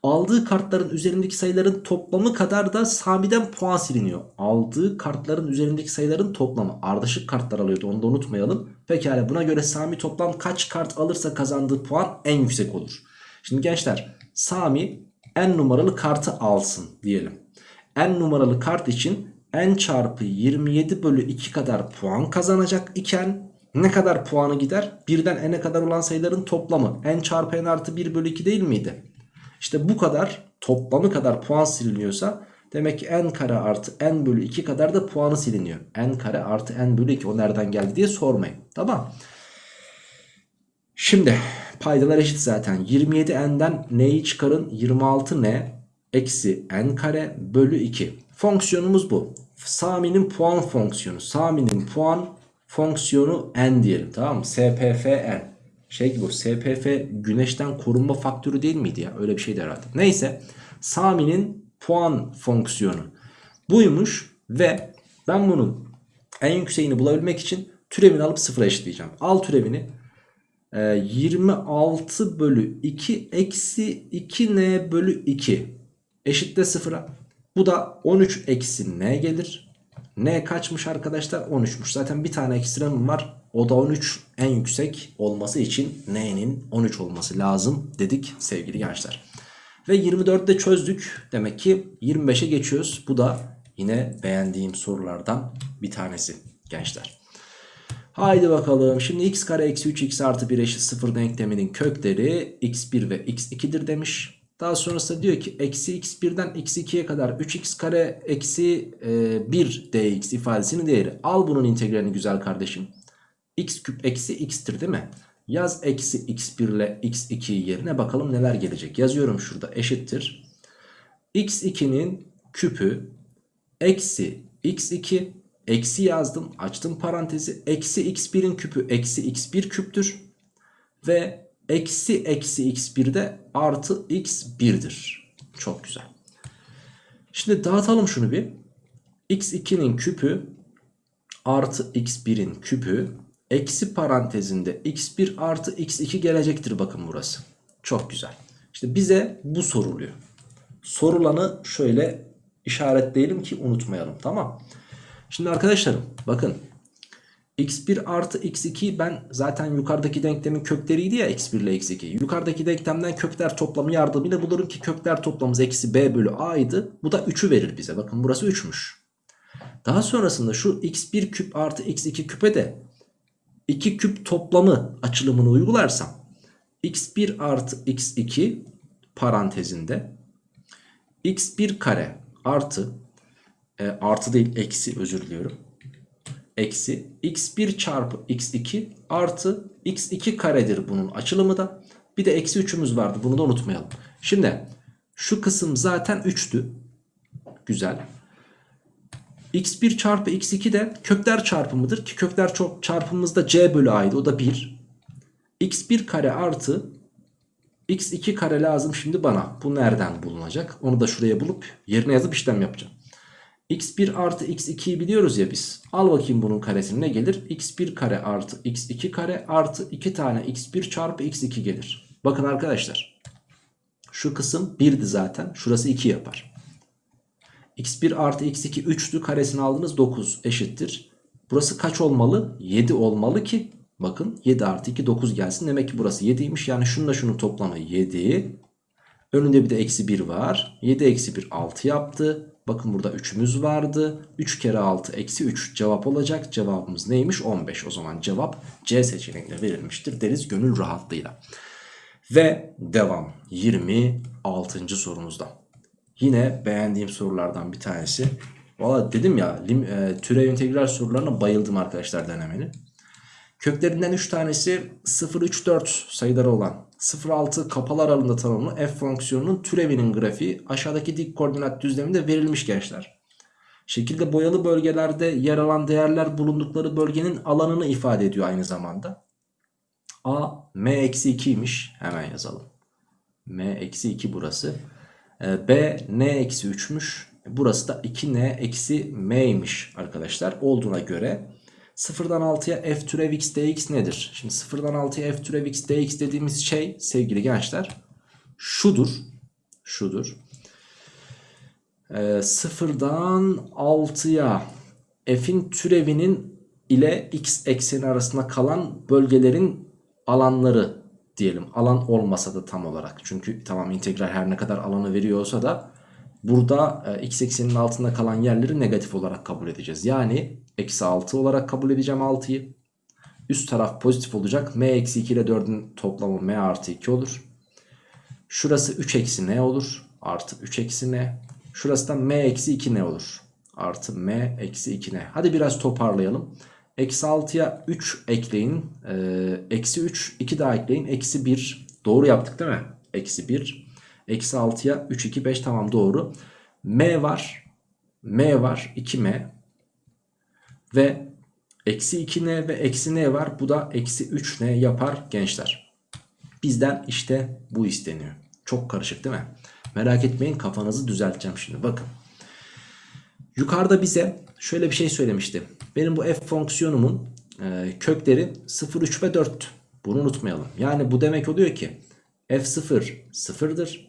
S1: Aldığı kartların üzerindeki sayıların toplamı kadar da Sami'den puan siliniyor. Aldığı kartların üzerindeki sayıların toplamı. Ardışık kartlar alıyordu onu da unutmayalım. Pekala buna göre Sami toplam kaç kart alırsa kazandığı puan en yüksek olur. Şimdi gençler Sami n numaralı kartı alsın diyelim. n numaralı kart için n çarpı 27 bölü 2 kadar puan kazanacak iken ne kadar puanı gider? Birden n'e kadar olan sayıların toplamı. n çarpı n artı 1 bölü 2 değil miydi? İşte bu kadar toplamı kadar puan siliniyorsa demek ki n kare artı n bölü 2 kadar da puanı siliniyor. n kare artı n bölü 2 o nereden geldi diye sormayın. Tamam. Şimdi paydalar eşit zaten. 27n'den n'yi çıkarın 26n eksi n kare bölü 2. Fonksiyonumuz bu. Sami'nin puan fonksiyonu. Sami'nin puan fonksiyonu n diyelim tamam mı? SPF n. Şey gibi bu SPF güneşten korunma faktörü değil miydi ya? Öyle bir şeydi herhalde. Neyse Sami'nin puan fonksiyonu buymuş ve ben bunun en yükseğini bulabilmek için türevini alıp sıfıra eşitleyeceğim. Al türevini. Ee, 26 bölü 2 eksi 2n bölü 2 eşitle sıfıra. Bu da 13 eksi n gelir. N kaçmış arkadaşlar? 13'müş. Zaten bir tane ekstremim var. O da 13 en yüksek olması için N'nin 13 olması lazım dedik sevgili gençler. Ve 24'te çözdük. Demek ki 25'e geçiyoruz. Bu da yine beğendiğim sorulardan bir tanesi gençler. Haydi bakalım. Şimdi x kare eksi 3x artı 1 eşit 0 denkleminin kökleri x1 ve x2'dir demiş. Daha sonrasında diyor ki eksi x1'den x2'ye kadar 3x kare eksi e, 1 dx ifadesinin değeri. Al bunun integralini güzel kardeşim. x küp eksi x'tir değil mi? Yaz eksi x1 ile x2 yerine bakalım neler gelecek. Yazıyorum şurada eşittir. x2'nin küpü eksi x2 eksi yazdım açtım parantezi. Eksi x1'in küpü eksi x1 küptür. Ve eksi eksi x1 de artı x1'dir. Çok güzel. Şimdi dağıtalım şunu bir. x2'nin küpü artı x1'in küpü eksi parantezinde x1 artı x2 gelecektir bakın burası. Çok güzel. İşte bize bu soruluyor. Sorulanı şöyle işaretleyelim ki unutmayalım tamam. Şimdi arkadaşlarım bakın x1 artı x2 ben zaten yukarıdaki denklemin kökleriydi ya x1 ile x2. Yukarıdaki denklemden kökler toplamı yardımıyla bulurum ki kökler toplamımız eksi b bölü a'ydı. Bu da 3'ü verir bize. Bakın burası 3'müş. Daha sonrasında şu x1 küp artı x2 küpe de 2 küp toplamı açılımını uygularsam x1 artı x2 parantezinde x1 kare artı e, artı değil eksi özür diliyorum eksi x1 çarpı x2 artı x2 karedir bunun açılımı da. Bir de eksi 3'ümüz vardı bunu da unutmayalım. Şimdi şu kısım zaten 3'tü. Güzel. x1 çarpı x2 de kökler çarpımıdır ki kökler çarpımımızda c bölü a'ydı o da 1. x1 kare artı x2 kare lazım şimdi bana. Bu nereden bulunacak? Onu da şuraya bulup yerine yazıp işlem yapacağım x1 artı x2'yi biliyoruz ya biz. Al bakayım bunun karesini ne gelir? x1 kare artı x2 kare artı 2 tane x1 çarpı x2 gelir. Bakın arkadaşlar. Şu kısım 1'di zaten. Şurası 2 yapar. x1 artı x2 3'tü. Karesini aldınız 9 eşittir. Burası kaç olmalı? 7 olmalı ki bakın 7 artı 2 9 gelsin. Demek ki burası 7'ymiş. Yani şununla şunun toplamı 7. Önünde bir de eksi 1 var. 7 eksi 1 6 yaptı. Bakın burada 3'ümüz vardı. 3 kere 6 eksi 3 cevap olacak. Cevabımız neymiş? 15. O zaman cevap C seçeneğine verilmiştir deriz gönül rahatlığıyla. Ve devam 26. sorumuzda. Yine beğendiğim sorulardan bir tanesi. Valla dedim ya e, türev integral sorularına bayıldım arkadaşlar denemenin. Köklerinden 3 tanesi 0, 3, 4 sayıları olan 0,6 kapalı aralığında tanımlı f fonksiyonunun türevinin grafiği aşağıdaki dik koordinat düzleminde verilmiş gençler. Şekilde boyalı bölgelerde yer alan değerler bulundukları bölgenin alanını ifade ediyor aynı zamanda. A m-2'ymiş hemen yazalım. m-2 burası. Ee, B n-3'müş. Burası da 2n-m'ymiş arkadaşlar. Olduğuna göre Sıfırdan 6'ya f türev x dx nedir? Şimdi sıfırdan 6'ya f türev x dx dediğimiz şey sevgili gençler şudur. şudur. Ee, sıfırdan 6'ya f'in türevinin ile x ekseni arasında kalan bölgelerin alanları diyelim. Alan olmasa da tam olarak. Çünkü tamam integral her ne kadar alanı veriyor olsa da burada e, x ekseninin altında kalan yerleri negatif olarak kabul edeceğiz. Yani eksi 6 olarak kabul edeceğim 6'yı. Üst taraf pozitif olacak. m eksi 2 ile 4'ün toplamı m artı 2 olur. Şurası 3 eksi n olur. Artı 3 eksi n. Şurası da m eksi 2 n olur. Artı m eksi 2 n. Hadi biraz toparlayalım. Eksi 6'ya 3 ekleyin. Ee, eksi 3 2 daha ekleyin. Eksi 1 doğru yaptık değil mi? Eksi 1. Eksi 6'ya 3 2 5 tamam doğru. M var. M var 2M. Ve eksi 2N ve eksi N var. Bu da eksi 3N yapar gençler. Bizden işte bu isteniyor. Çok karışık değil mi? Merak etmeyin kafanızı düzelteceğim şimdi. Bakın. Yukarıda bize şöyle bir şey söylemişti. Benim bu f fonksiyonumun e, kökleri 0, 3 ve 4. Bunu unutmayalım. Yani bu demek oluyor ki f0 sıfırdır.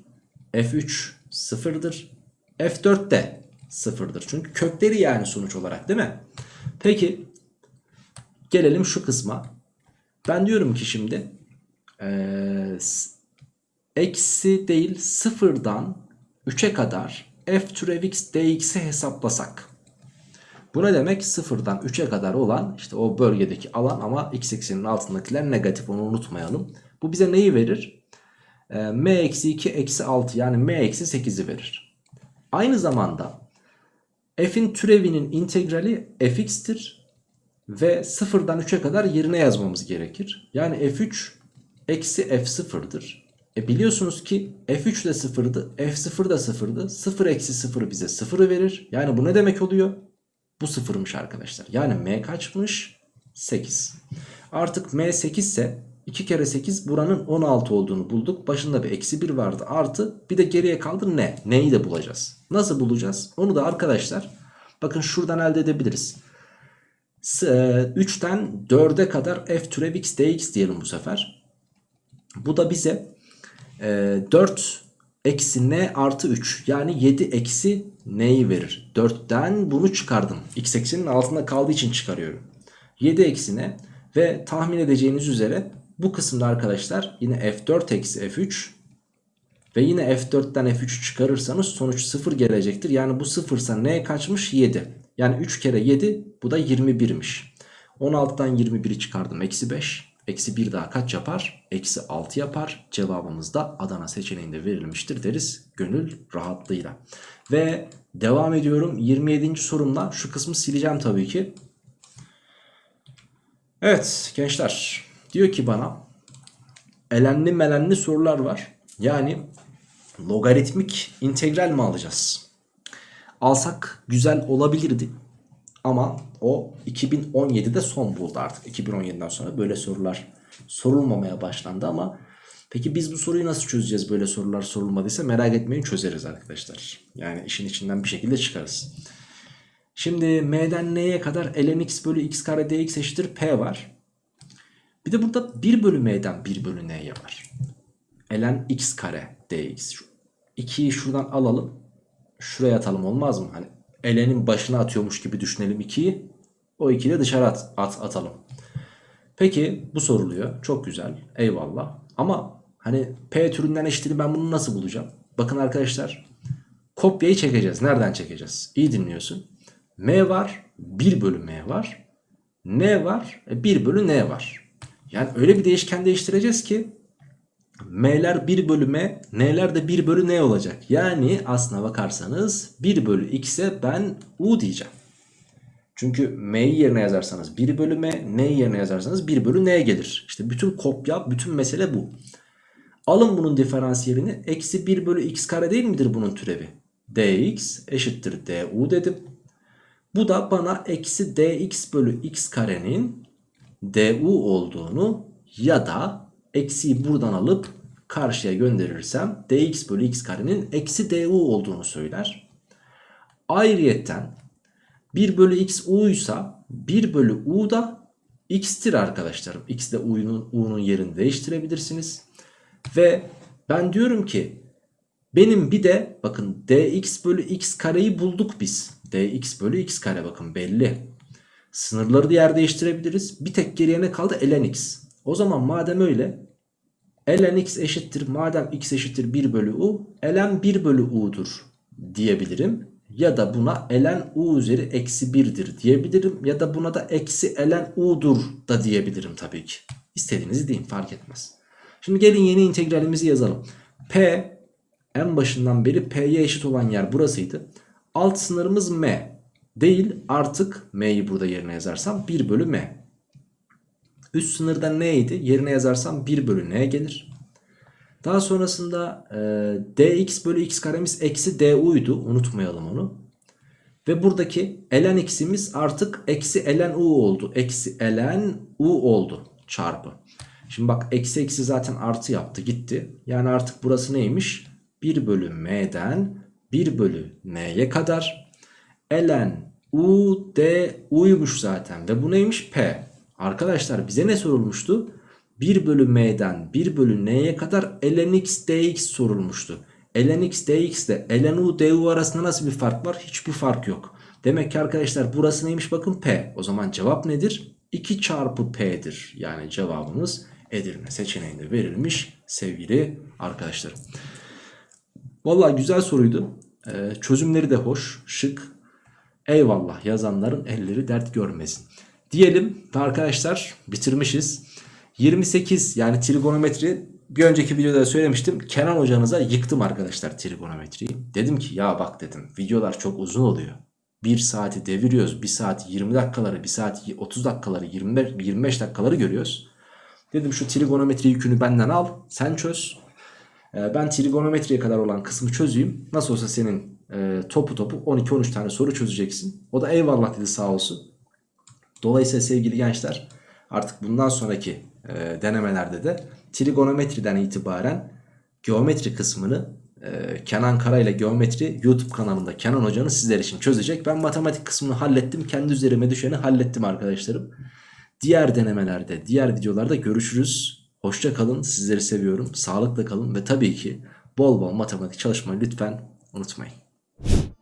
S1: f3 sıfırdır. f4 de sıfırdır. Çünkü kökleri yani sonuç olarak değil mi? Peki gelelim şu kısma. Ben diyorum ki şimdi e, eksi değil sıfırdan 3'e kadar f türev x dx'i hesaplasak. Bu ne demek? Sıfırdan 3'e kadar olan işte o bölgedeki alan ama x ekseninin altındakiler negatif onu unutmayalım. Bu bize neyi verir? E, m eksi 2 eksi 6 yani m eksi 8'i verir. Aynı zamanda f'in türevinin integrali fx'tir. Ve sıfırdan 3'e kadar yerine yazmamız gerekir. Yani f3 eksi f0'dır. E biliyorsunuz ki f3 de sıfırdı, f0 da sıfırdı. 0 eksi 0 bize 0'ı verir. Yani bu ne demek oluyor? Bu sıfırmış arkadaşlar. Yani m kaçmış? 8. Artık m 8 ise 2 kere 8 buranın 16 olduğunu bulduk. Başında bir eksi 1 vardı artı. Bir de geriye kaldı ne? Neyi de bulacağız. Nasıl bulacağız? Onu da arkadaşlar bakın şuradan elde edebiliriz. 3'ten 4'e kadar f türev x dx diyelim bu sefer. Bu da bize 4 eksi n artı 3 yani 7 eksi n'yi verir. 4'ten bunu çıkardım. x eksenin altında kaldığı için çıkarıyorum. 7 eksi n ve tahmin edeceğiniz üzere bu kısımda arkadaşlar yine f4 eksi f3 ve yine f4'ten f3 çıkarırsanız sonuç 0 gelecektir. Yani bu 0 ise n kaçmış 7. Yani 3 kere 7 bu da 21'miş. 16'dan 21'i çıkardım eksi 5. Eksi 1 daha kaç yapar? Eksi 6 yapar. Cevabımız da Adana seçeneğinde verilmiştir deriz gönül rahatlığıyla. Ve devam ediyorum 27. sorumla. Şu kısmı sileceğim tabii ki. Evet gençler diyor ki bana elenli melenli sorular var. Yani logaritmik integral mi alacağız? Alsak güzel olabilirdi. Ama o 2017'de son buldu artık. 2017'den sonra böyle sorular sorulmamaya başlandı ama peki biz bu soruyu nasıl çözeceğiz böyle sorular sorulmadıysa merak etmeyin çözeriz arkadaşlar. Yani işin içinden bir şekilde çıkarız. Şimdi m'den n'ye kadar ln x bölü x kare dx eşittir p var. Bir de burada 1 bölü m'den 1 bölü n'ye var. ln x kare dx. 2'yi şuradan alalım. Şuraya atalım olmaz mı? Hani elenin başına atıyormuş gibi düşünelim 2'yi. O 2'yi de dışarı at, at, atalım. Peki bu soruluyor. Çok güzel. Eyvallah. Ama hani P türünden eşitini ben bunu nasıl bulacağım? Bakın arkadaşlar. Kopyayı çekeceğiz. Nereden çekeceğiz? İyi dinliyorsun. M var. 1 bölü M var. N var. 1 e, bölü N var. Yani öyle bir değişken değiştireceğiz ki M'ler 1 bölü M, N'ler de 1 bölü N olacak. Yani aslına bakarsanız 1 bölü X'e ben U diyeceğim. Çünkü M'yi yerine yazarsanız 1 bölü M, N'yi yerine yazarsanız 1 bölü N gelir. İşte bütün kopya, bütün mesele bu. Alın bunun diferansiyelini. Eksi 1 bölü X kare değil midir bunun türevi? dx eşittir du dedim. Bu da bana eksi dx bölü x karenin du olduğunu ya da eksiyi buradan alıp karşıya gönderirsem dx bölü x karenin eksi du olduğunu söyler. Ayrıyetten 1 bölü x u ise 1 bölü u da x'tir arkadaşlarım. x de u'nun, u'nun yerini değiştirebilirsiniz. Ve ben diyorum ki Benim bir de bakın dx bölü x kareyi bulduk biz. dx bölü x kare bakın belli. Sınırları da yer değiştirebiliriz. Bir tek geriye ne kaldı? ln x. O zaman madem öyle ln x eşittir madem x eşittir 1 bölü u ln 1 bölü u'dur diyebilirim. Ya da buna ln u üzeri eksi 1'dir diyebilirim. Ya da buna da eksi ln u'dur da diyebilirim tabii ki. İstediğinizi deyin fark etmez. Şimdi gelin yeni integralimizi yazalım. P en başından beri P'ye eşit olan yer burasıydı. Alt sınırımız M. Değil artık M'yi burada yerine yazarsam 1 bölü M. Üst sınırda neydi? Yerine yazarsam 1 bölü N gelir. Daha sonrasında e, dx bölü x karemiz eksi du'ydu. Unutmayalım onu. Ve buradaki ln x'imiz artık eksi ln u oldu. Eksi ln u oldu çarpı. Şimdi bak eksi eksi zaten artı yaptı gitti. Yani artık burası neymiş? 1 bölü m'den 1 bölü n'ye kadar ln u d u'ymuş zaten. Ve bu neymiş? P. Arkadaşlar bize ne sorulmuştu? 1 bölü m'den 1 bölü n'ye kadar ln x dx sorulmuştu. ln x dx ile ln u du arasında nasıl bir fark var? Hiçbir fark yok. Demek ki arkadaşlar burası neymiş bakın p. O zaman cevap nedir? 2 çarpı p'dir. Yani cevabımız Edirne seçeneğinde verilmiş sevgili arkadaşlarım. Valla güzel soruydu. Ee, çözümleri de hoş, şık. Eyvallah yazanların elleri dert görmesin. Diyelim ve arkadaşlar bitirmişiz. 28 yani trigonometri bir önceki videoda söylemiştim. Kenan hocanıza yıktım arkadaşlar trigonometriyi. Dedim ki ya bak dedim videolar çok uzun oluyor. 1 saati deviriyoruz. 1 saat 20 dakikaları, 1 saat 30 dakikaları, 25, 25 dakikaları görüyoruz. Dedim şu trigonometri yükünü benden al. Sen çöz. Ee, ben trigonometriye kadar olan kısmı çözeyim. Nasıl olsa senin e, topu topu 12-13 tane soru çözeceksin. O da eyvallah dedi sağ olsun. Dolayısıyla sevgili gençler artık bundan sonraki e, denemelerde de trigonometriden itibaren geometri kısmını e, Kenan Kara ile geometri YouTube kanalında Kenan hocanız sizler için çözecek. Ben matematik kısmını hallettim. Kendi üzerime düşeni hallettim arkadaşlarım. Diğer denemelerde, diğer videolarda görüşürüz. Hoşça kalın. Sizleri seviyorum. Sağlıkla kalın ve tabii ki bol bol matematik çalışmayı lütfen unutmayın. you